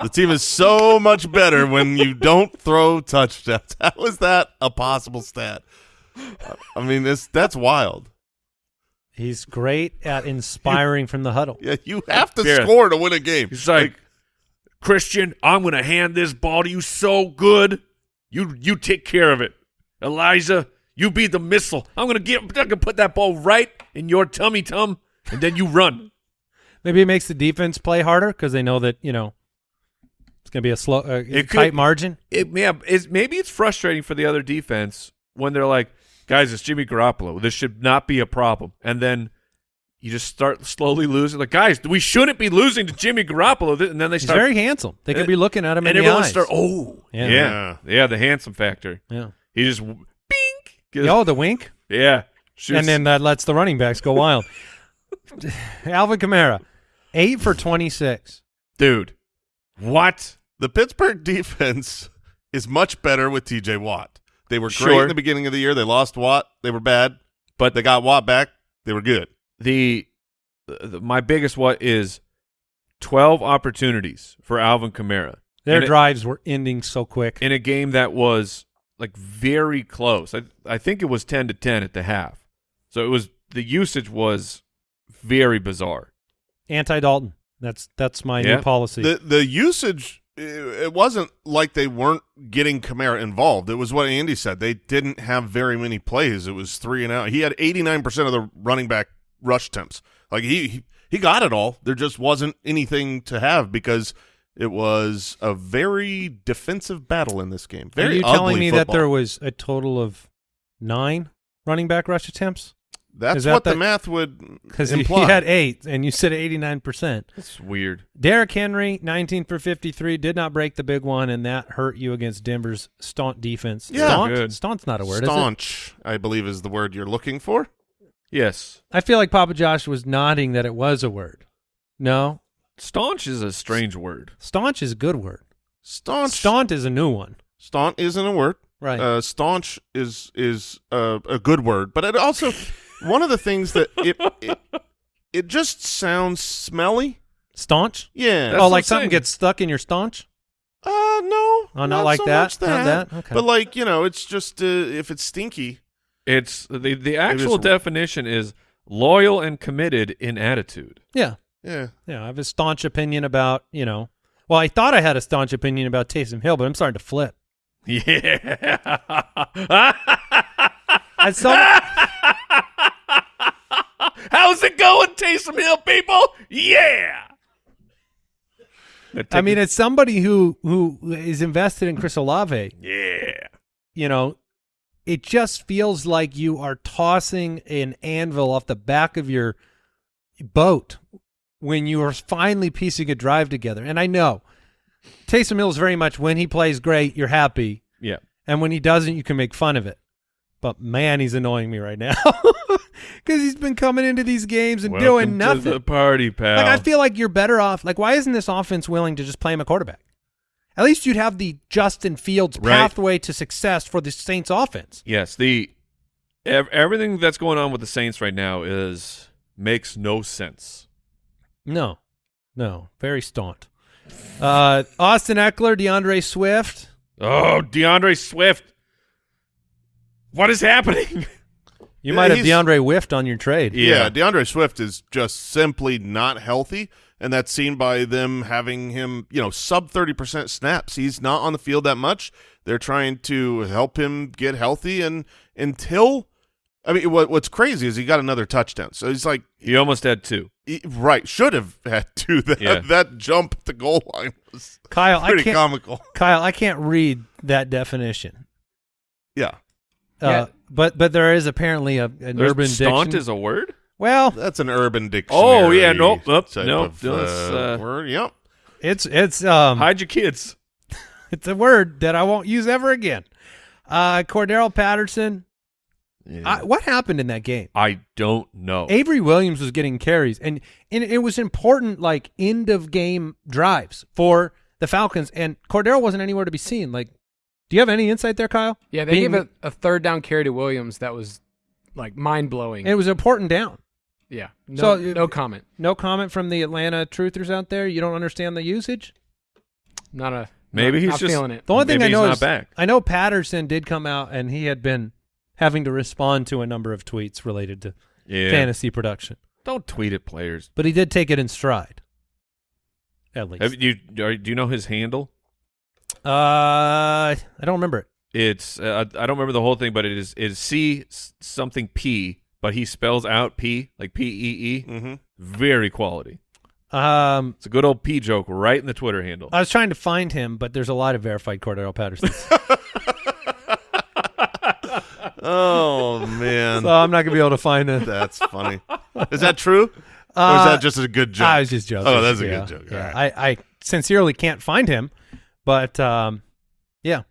The team is so much better when you don't throw touchdowns. (laughs) How is that a possible stat? I mean, this that's wild. He's great at inspiring from the huddle. Yeah, you have to Yeah. score to win a game. He's like, Christian, I'm gonna hand this ball to you so good. You you take care of it. Eliza, you be the missile. I'm gonna get I'm gonna put that ball right in your tummy tum, and then you run. (laughs) Maybe it makes the defense play harder because they know that you know it's going to be a slow, uh, It tight could- margin. It yeah, it's maybe it's frustrating for the other defense when they're like, guys, it's Jimmy Garoppolo. This should not be a problem. And then you just start slowly losing. Like, guys, we shouldn't be losing to Jimmy Garoppolo. And then they He's very handsome. They could and- be looking at him and in the everyone eyes. start oh Yeah. yeah. yeah the handsome factor. yeah. He just bink. Oh, the wink, Yeah. Shoots- and then that lets the running backs go wild. (laughs) Alvin Kamara, eight for twenty-six. dude, what? The Pittsburgh defense is much better with TJ Watt. They were great Sure. in the beginning of the year. They lost Watt. They were bad, but they got Watt back. They were good. The, the my biggest what is twelve opportunities for Alvin Kamara Their in a, drives were ending so quick. in a game that was like very close. I I think it was ten to ten at the half. So it was the usage was very bizarre. Anti Dalton. That's that's my Yeah. new policy. The the usage it wasn't like they weren't getting Kamara involved. It was what Andy said. They didn't have very many plays. It was three and out. He had 89% of the running back rush attempts. Like he he, he got it all. There just wasn't anything to have because it was a very defensive battle in this game. Are Very you telling me that there was a total of nine running back rush attempts? That's that what the the- math would Because he imply. had eight, and you said eighty-nine percent. It's weird. Derrick Henry, 19 for 53, did not break the big one, and that hurt you against Denver's staunch defense. Yeah. Staunch? Good. Staunt's not a word, is it? Staunch, I believe, is the word you're looking for. Yes. I feel like Papa Josh was nodding that it was a word. No, Staunch is a strange word. staunch is a good word. Staunch. Staunch is a new one. Staunch isn't a word. Right. Uh, staunch is is uh, a good word, but it also one of the things that it it, it just sounds smelly. staunch? Yeah. That's oh, like something gets stuck in your staunch? uh, no. Oh, not like so that? much Not that. that? Okay. But like you know, it's just uh, if it's stinky. It's the the actual is- definition is loyal and committed in attitude. Yeah. Yeah. Yeah. I have a staunch opinion about, you know, well, I thought I had a staunch opinion about Taysom Hill, but I'm starting to flip. (laughs) Yeah. As (laughs) some, How's it going, Taysom Hill people? Yeah. I mean, as somebody who who is invested in Chris Olave, yeah. you know, it just feels like you are tossing an anvil off the back of your boat when you are finally piecing a drive together. And I know Taysom Hill is very much when he plays great, you're happy, Yeah. and when he doesn't, you can make fun of it. But man, he's annoying me right now (laughs) because he's been coming into these games and doing nothing. To the party, pal. Like I feel like you're better off. Like why isn't this offense willing to just play him a quarterback? At least you'd have the Justin Fields Right. pathway to success for the Saints offense. Yes, the ev- everything that's going on with the Saints right now is makes no sense. No, no, very staunch. Uh, Austin Ekeler, D'Andre Swift. Oh, D'Andre Swift. What is happening? (laughs) You Yeah, might have he's- DeAndre Whiffed on your trade. Yeah. D'Andre Swift is just simply not healthy, and that's seen by them having him, you know, sub 30% snaps. He's not on the field that much. They're trying to help him get healthy, and until I mean, what, what's crazy is he got another touchdown. So he's like, He almost had two. he- right, should have had (laughs) to. That, Yeah. that jump at the goal line was Kyle, I pretty can't. comical. Kyle, I can't read that definition. Yeah, Uh, Yeah. But but there is apparently a, an There's- urban Staunt diction. is a word. well, that's an urban dictionary. Oh, yeah, nope, nope, type nope, of, uh, uh, word. Yep. it's it's um Hide your kids. (laughs) it's a word that I won't use ever again. Uh, Cordarrelle Patterson. I, what happened in that game? I don't know. Avery Williams was getting carries, and and it was important, like end of game drives for the Falcons, and Cordarrelle wasn't anywhere to be seen. Like, do you have any insight there, Kyle? Yeah, they Being- gave a, a third down carry to Williams that was like mind blowing. It was an important down. Yeah. No, So, no uh, comment. No comment from the Atlanta truthers out there. You don't understand the usage. Not a. Maybe not, he's not just- feeling it. The only thing I know not is back. I know Patterson did come out and he had been having to respond to a number of tweets related to Yeah. fantasy production, Don't tweet at players. but he did take it in stride. At least, Have you are, do you know his handle? Uh, I don't remember it. It's uh, I don't remember the whole thing, but it is it is C s- something P, but he spells out P like P E E. Mm-hmm. Very quality. Um, It's a good old P joke right in the Twitter handle. I was trying to find him, but there's a lot of verified Cordarrelle Pattersons, (laughs) (laughs) Oh man, so I'm not gonna be able to find it. that's funny. Is that true, or is Uh, that just a good joke? I was just joking. Oh, that's a Yeah, good joke. Yeah, All right. I, I sincerely can't find him, but um, yeah,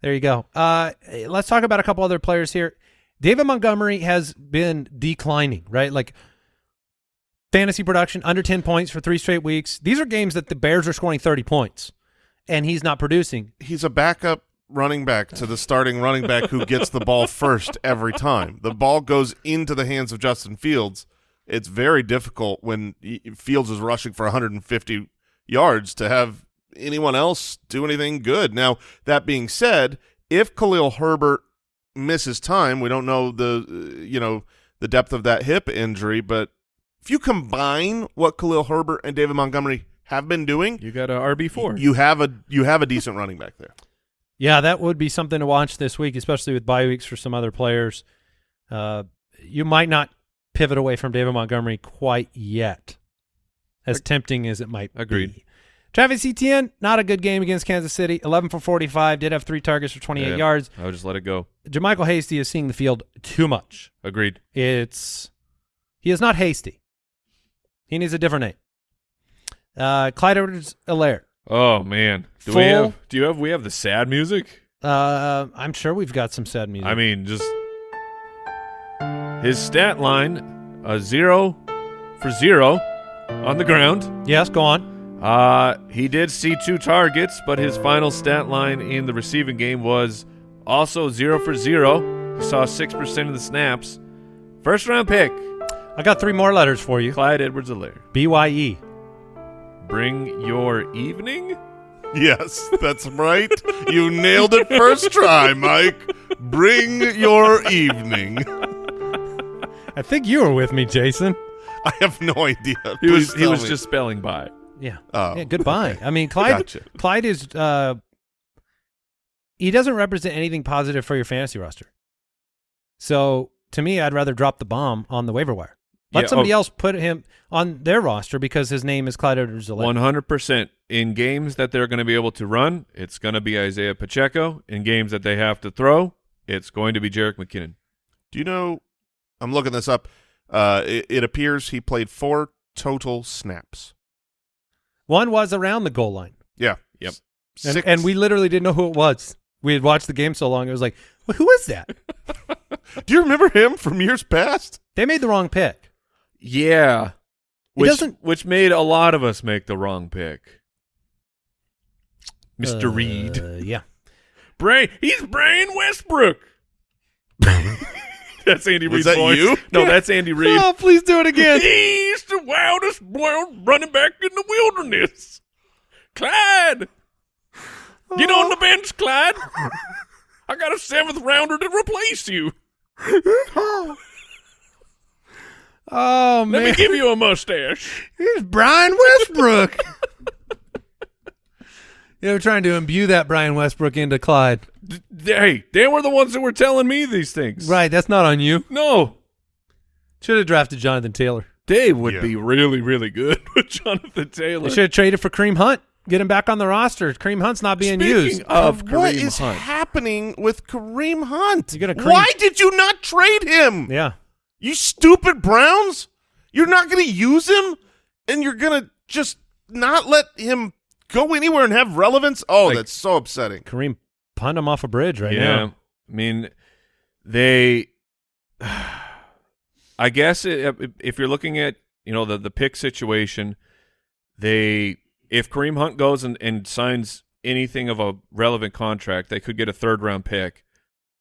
there you go. Uh, let's talk about a couple other players here. David Montgomery has been declining, right? Like fantasy production under 10 points for three straight weeks. These are games that the Bears are scoring 30 points, and he's not producing. He's a backup running back to the starting running back who gets the ball first every time. The ball goes into the hands of Justin Fields. It's very difficult when Fields is rushing for 150 yards to have anyone else do anything good. Now, that being said, if Khalil Herbert misses time, we don't know the uh, you know the depth of that hip injury, but if you combine what Khalil Herbert and David Montgomery have been doing, You got a RB four. you have a you have a decent running back there. Yeah, that would be something to watch this week, especially with bye weeks for some other players. Uh, you might not pivot away from David Montgomery quite yet, as tempting as it might Agreed. be. Travis Etienne, not a good game against Kansas City. 11 for 45, did have three targets for 28 Yeah. yards. I would just let it go. JaMycal Hasty is seeing the field too much. Agreed. It's he is not hasty. He needs a different name. Uh, Clyde edwards alaire Oh man, do we have do you have we have the sad music? Uh, I'm sure we've got some sad music. I mean, just his stat line: a zero for zero on the ground. yes, go on. Uh, he did see two targets, but his final stat line in the receiving game was also zero for zero. He saw six percent of the snaps. First round pick, I got three more letters for you. Clyde Edwards-Helaire. BYE. Bring your evening. Yes, that's right. you nailed it first try, Mike. Bring your evening. I think you were with me, Jason. I have no idea. He was Please he was me. just spelling by. Yeah. Oh. Yeah, goodbye. I mean, Clyde Gotcha. Clyde is uh he doesn't represent anything positive for your fantasy roster. So, to me, I'd rather drop the bomb on the waiver wire. Let Yeah, somebody oh. else put him on their roster because his name is Clyde edwards One hundred percent in games that they're going to be able to run. It's going to be Isaiah Pacheco. In games that they have to throw, it's going to be Jerick McKinnon. Do you know? I'm looking this up. Uh, it, it appears he played four total snaps. One was around the goal line. Yeah. Yep. And, and we literally didn't know who it was. We had watched the game so long, it was like, well, who is that? (laughs) Do you remember him from years past? they made the wrong pick. Yeah, He which doesn't- which made a lot of us make the wrong pick. Mister Uh, Reid, Yeah. Brain, he's Brian Westbrook. (laughs) (laughs) that's Andy Was Reid's that voice. you? No, that's Andy Reid. Oh, please do it again. (laughs) He's the wildest wild running back in the wilderness. Clyde, get on the oh. bench, Clyde. I got a seventh rounder to replace you. (laughs) Oh, man! Let me give you a mustache. Here's Brian Westbrook. you know, trying to imbue that Brian Westbrook into Clyde. D- hey, they were the ones that were telling me these things. Right, that's not on you. No, Should have drafted Jonathan Taylor. They would Yeah. be really, really good (laughs) with Jonathan Taylor. They should have traded for Kareem Hunt. Get him back on the roster. Kareem Hunt's not being Speaking used. of Kareem what is Hunt, happening with Kareem Hunt? You got a Kareem- Why did you not trade him? Yeah. You stupid Browns! You're not going to use him, and you're going to just not let him go anywhere and have relevance. Oh, Like- that's so upsetting. Kareem punt them off a bridge right yeah, now. I mean, they. I guess it, if you're looking at you know the the pick situation, they if Kareem Hunt goes and, and signs anything of a relevant contract, they could get a third round pick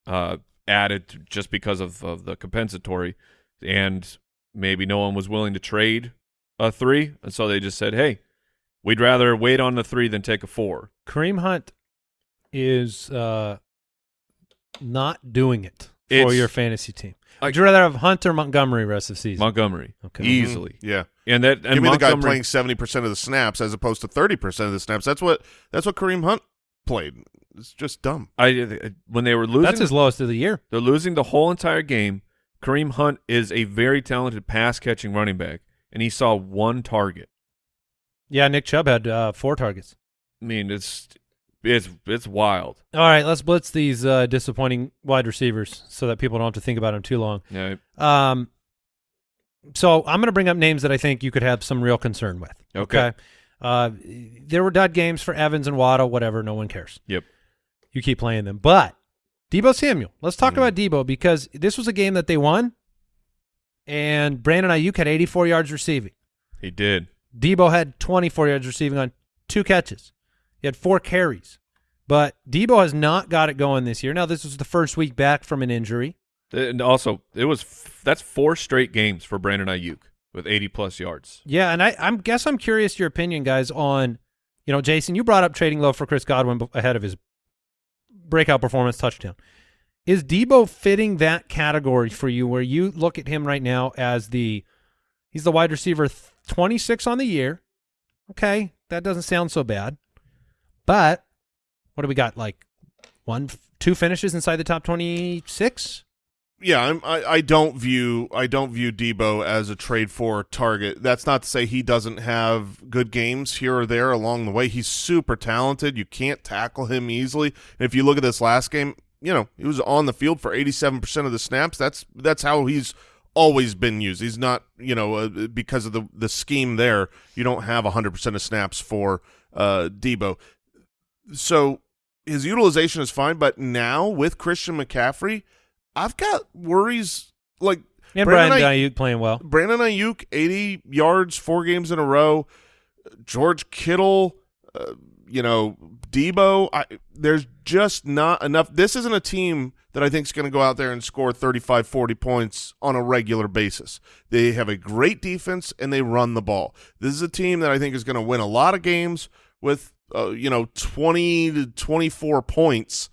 uh, added just because of, of the compensatory, and maybe no one was willing to trade a three, and so they just said, "Hey, We'd rather wait on the three than take a four. Kareem Hunt is uh, not doing it for It's- your fantasy team. I- Would you rather have Hunt or Montgomery rest of the season? Montgomery, Okay. easily. Yeah. And that and Give me the guy playing seventy percent of the snaps as opposed to thirty percent of the snaps. That's what that's what Kareem Hunt played. It's just dumb. I when they were losing, That's his lowest of the year. they're losing the whole entire game. Kareem Hunt is a very talented pass catching running back, and he saw one target. Yeah, Nick Chubb had uh, four targets. I mean, it's it's it's wild. All right, let's blitz these uh, disappointing wide receivers so that people don't have to think about them too long. Yeah. Um, so I'm going to bring up names that I think you could have some real concern with. Okay. Uh, there were dud games for Evans and Waddle, whatever. No one cares. Yep. You keep playing them. But Debo Samuel, let's talk Mhm. about Debo because this was a game that they won, and Brandon Aiyuk had 84 yards receiving. He did. Debo had 24 yards receiving on two catches. He had four carries. But Debo has not got it going this year. Now, this was the first week back from an injury. And also, it was f- that's four straight games for Brandon Aiyuk with 80 plus yards. Yeah, and I I'm guess I'm curious your opinion, guys, on you know, Jason, you brought up trading low for Chris Godwin ahead of his breakout performance touchdown. Is Debo fitting that category for you where you look at him right now as the he's the wide receiver 26 on the year. Okay, that doesn't sound so bad. But what do we got like one two finishes inside the top 26? Yeah, I'm, I I don't view I don't view Debo as a trade for target. That's not to say he doesn't have good games here or there along the way. He's super talented. You can't tackle him easily. And if you look at this last game, you know he was on the field for 87 percent of the snaps. That's that's how he's always been used. He's not you know uh, because of the the scheme there. You don't have 100 percent of snaps for uh, Debo. So his utilization is fine, but now with Christian McCaffrey. I've got worries like And Brandon Brian Aiyuk- Aiyuk playing well. Brandon Aiyuk, 80 yards, four games in a row. George Kittle, uh, you know, Debo. I, there's just not enough. This isn't a team that I think is going to go out there and score 35, 40 points on a regular basis. They have a great defense and they run the ball. This is a team that I think is going to win a lot of games with, uh, you know, 20 to 24 points.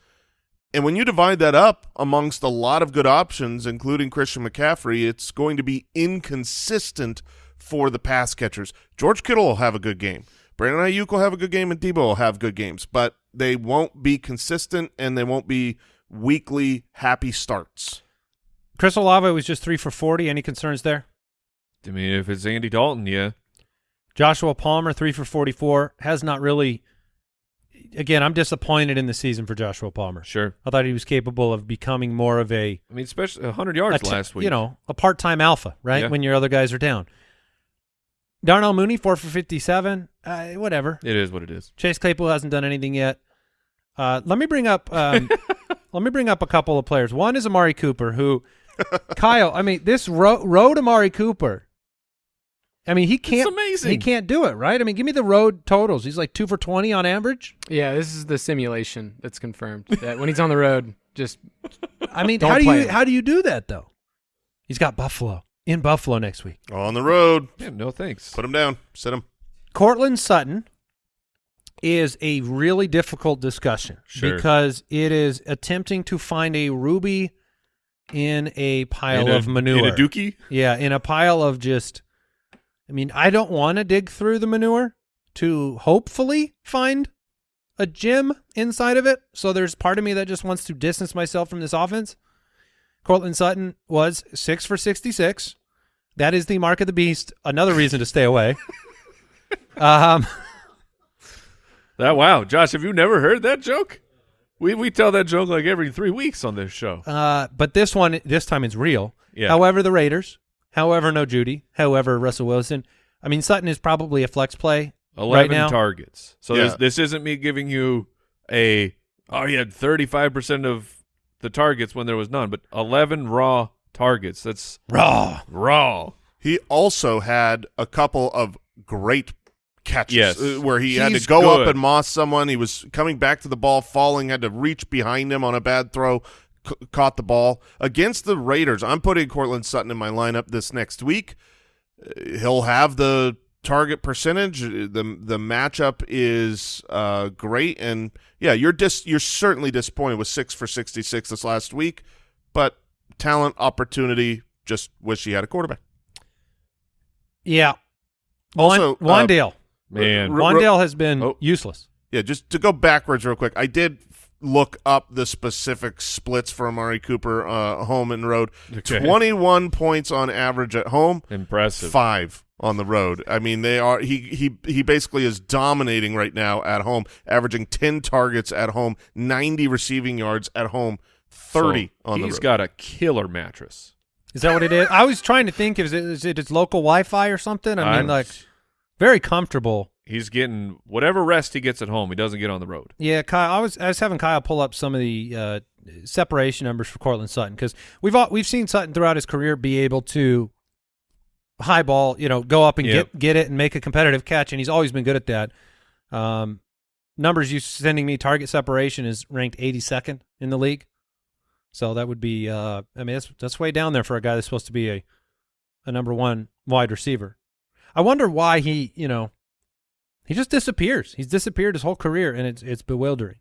And when you divide that up amongst a lot of good options, including Christian McCaffrey, it's going to be inconsistent for the pass catchers. George Kittle will have a good game. Brandon Aiyuk will have a good game, and Debo will have good games, but they won't be consistent and they won't be weekly happy starts. Chris Olave was just 3 for 40. Any concerns there? I mean, if it's Andy Dalton, yeah. Joshua Palmer, 3 for 44, has not really again, I'm disappointed in the season for Joshua Palmer. Sure. I thought he was capable of becoming more of a, I mean, especially 100 yards a last week. you know, a part-time alpha, right? Yeah. When your other guys are down. Darnell Mooney, 4 for 57. Uh, whatever. It is what it is. Chase Claypool hasn't done anything yet. Uh, let me bring up um, (laughs) let me bring up a couple of players. One is Amari Cooper, who Kyle. I mean, this ro- road Amari Cooper. I mean, he can't. amazing. He can't do it, right? I mean, give me the road totals. He's like two for twenty on average. Yeah, this is the simulation that's confirmed that when he's on the road, just I mean, Don't how do you him. how do you do that though? He's got Buffalo in Buffalo next week. On the road, Yeah, no thanks. put him down, sit him. Courtland Sutton is a really difficult discussion Sure. because it is attempting to find a ruby in a pile in a, of manure. In a dookie? Yeah, in a pile of just. I mean, I don't want to dig through the manure to hopefully find a gem inside of it. So there's part of me that just wants to distance myself from this offense. Courtland Sutton was six for 66. That is the mark of the beast. Another reason to stay away. (laughs) um, That wow, Josh, have you never heard that joke? We we tell that joke like every three weeks on this show. uh, but this one, this time it's real. Yeah. However, the Raiders, however, no Jeudy, however, Russell Wilson. I mean, Sutton is probably a flex play Eleven right now. targets. So Yeah. this this isn't me giving you a oh he had thirty five percent of the targets when there was none, but eleven raw targets. That's Raw. raw. He also had a couple of great catches Yes. uh, where he had to go good. up and moss someone. He was coming back to the ball, falling, had to reach behind him on a bad throw, c- caught the ball. Against the Raiders, I'm putting Courtland Sutton in my lineup this next week. Uh, He'll have the target percentage. uh, the The matchup is uh, great, and yeah, you're dis you're certainly disappointed with six for sixty six this last week, but talent, opportunity. Just wish he had a quarterback. Yeah. Also, Wan- uh, Man, Ro- Wan'Dale has been Oh. useless. Yeah, just to go backwards real quick, I did f- look up the specific splits for Amari Cooper, uh, home and road. Okay. Twenty-one points on average at home, impressive. five on the road. I mean, they are he he he basically is dominating right now at home, averaging ten targets at home, ninety receiving yards at home, thirty So on the road. He's got a killer mattress. Is that what it is? I was trying to think, is it, is it his local Wi-Fi or something? I mean, I'm- like, very comfortable. he's getting whatever rest he gets at home. He doesn't get on the road. Yeah, Kyle. I was I was having Kyle pull up some of the uh, separation numbers for Courtland Sutton because we've all, we've seen Sutton throughout his career be able to high ball, you know, go up and Yep. get get it and make a competitive catch, and he's always been good at that. Um, numbers you sending me target separation is ranked 82nd in the league, so that would be uh, I mean that's that's way down there for a guy that's supposed to be a a number one wide receiver. I wonder why he you know he just disappears. He's disappeared his whole career, and it's it's bewildering.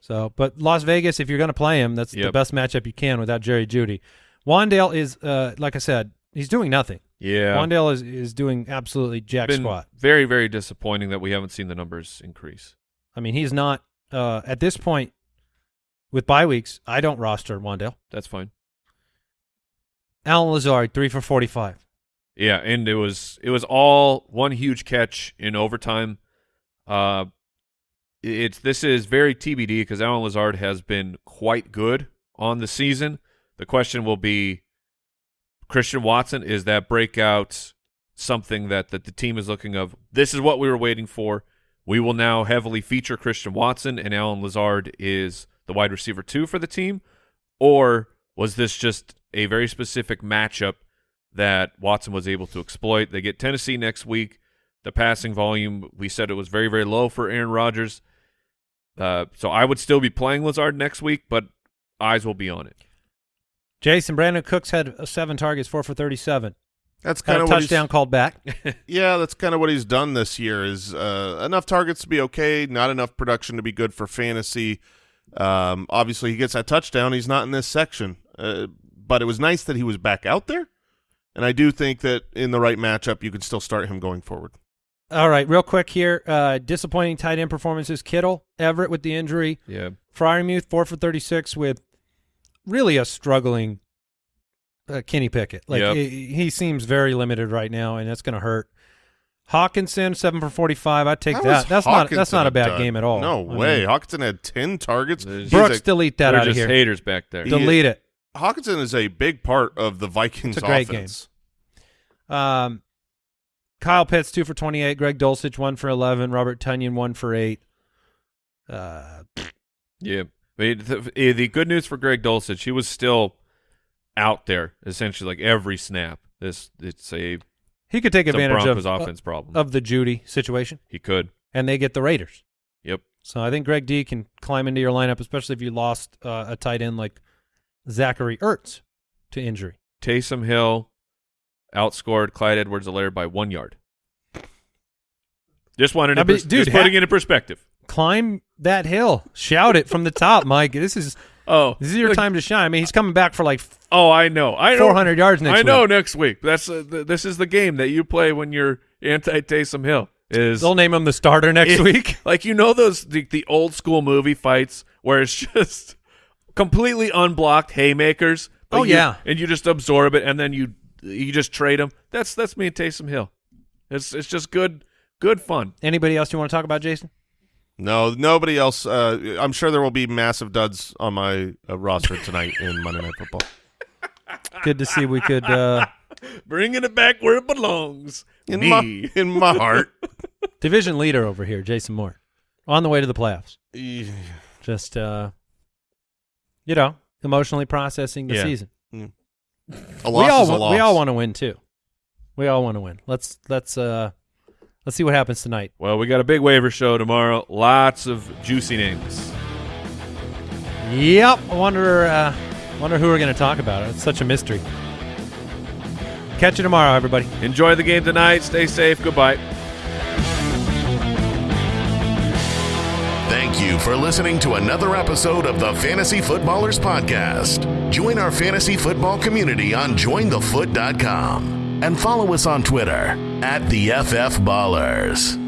So, but Las Vegas, if you're going to play him, that's the best matchup you can without Jerry Jeudy. Wan'Dale is, uh, like I said, he's doing nothing. Yeah, Wan'Dale is is doing absolutely jack been squat. very very disappointing that we haven't seen the numbers increase. I mean, he's not uh, at this point with bye weeks. I don't roster Wan'Dale. That's fine. Allen Lazard, three for forty-five. Yeah, and it was it was all one huge catch in overtime. Uh, it's this is very TBD because Allen Lazard has been quite good on the season. The question will be, Christian Watson is that breakout something that that the team is looking of? This is what we were waiting for. We will now heavily feature Christian Watson, and Allen Lazard is the wide receiver two for the team, or was this just a very specific matchup that Watson was able to exploit? They get Tennessee next week. The passing volume, we said it was very, very low for Aaron Rodgers. Uh, so I would still be playing Lazard next week, but eyes will be on it. Jason Brandin Cooks had uh, seven targets, four for thirty-seven. That's Had kind a of what touchdown he's, called back. (laughs) yeah, that's kind of what he's done this year. Is uh, enough targets to be okay, not enough production to be good for fantasy. Um, obviously, he gets that touchdown. He's not in this section, uh, but it was nice that he was back out there. And I do think that in the right matchup, you can still start him going forward. All right, real quick here. Uh, disappointing tight end performances. Kittle, Everett with the injury. Yeah. Freiermuth, four for 36 with really a struggling uh, Kenny Pickett. Like Yep. he, he seems very limited right now, and that's going to hurt. Hockenson, seven for 45. I take How that. is That's not that's not a bad done? game at all. No I way. mean, Hockenson had ten targets. Brooks, a- delete that They're out of just here. haters back there. He- Delete it. Hockenson is a big part of the Vikings It's a great offense. Um, Kyle Pitts, two for 28. Greg Dulcich, one for 11. Robert Tonyan, one for eight. Uh, Yeah. I mean, the, the good news for Greg Dulcich, he was still out there essentially like every snap. This it's a, he could take advantage Broncos of, offense problem. of the Jeudy situation, he could. and they get the Raiders. Yep. So I think Greg D can climb into your lineup, especially if you lost uh, a tight end like Zachary Ertz to injury. Taysom Hill outscored Clyde Edwards-Helaire by one yard. Just wanted I to mean, dude, just putting it in perspective. Climb that hill, shout it from the top, Mike. This is Oh, this is your look- time to shine. I mean, he's coming back for like Oh, I know. I know. 400 yards next I know week. next week. That's uh, th- this is the game that you play when you're anti Taysom Hill. Is They'll name him the starter next it- week. (laughs) Like you know those the, the old school movie fights where it's (laughs) just completely unblocked haymakers. Oh, you- yeah. and you just absorb it and then you you just trade them. That's that's me and Taysom Hill. It's it's just good good fun. Anybody else you want to talk about, Jason? No, nobody else. Uh, I'm sure there will be massive duds on my uh, roster tonight in Monday Night Football. (laughs) Good to see we could. Uh, (laughs) Bringing it back where it belongs. In me. my in my heart. (laughs) division leader over here, Jason Moore, on the way to the playoffs. Yeah. Just uh, you know, emotionally processing the Yeah. season. A loss we all is a loss. we all want to win too. We all want to win. Let's let's uh let's see what happens tonight. Well, we got a big waiver show tomorrow. Lots of juicy names. Yep. I wonder uh wonder who we're going to talk about. It's such a mystery. Catch you tomorrow, everybody. Enjoy the game tonight. Stay safe. Goodbye. Thank you for listening to another episode of the Fantasy Footballers Podcast. Join our fantasy football community on jointhefoot.com and follow us on Twitter at the FF Ballers.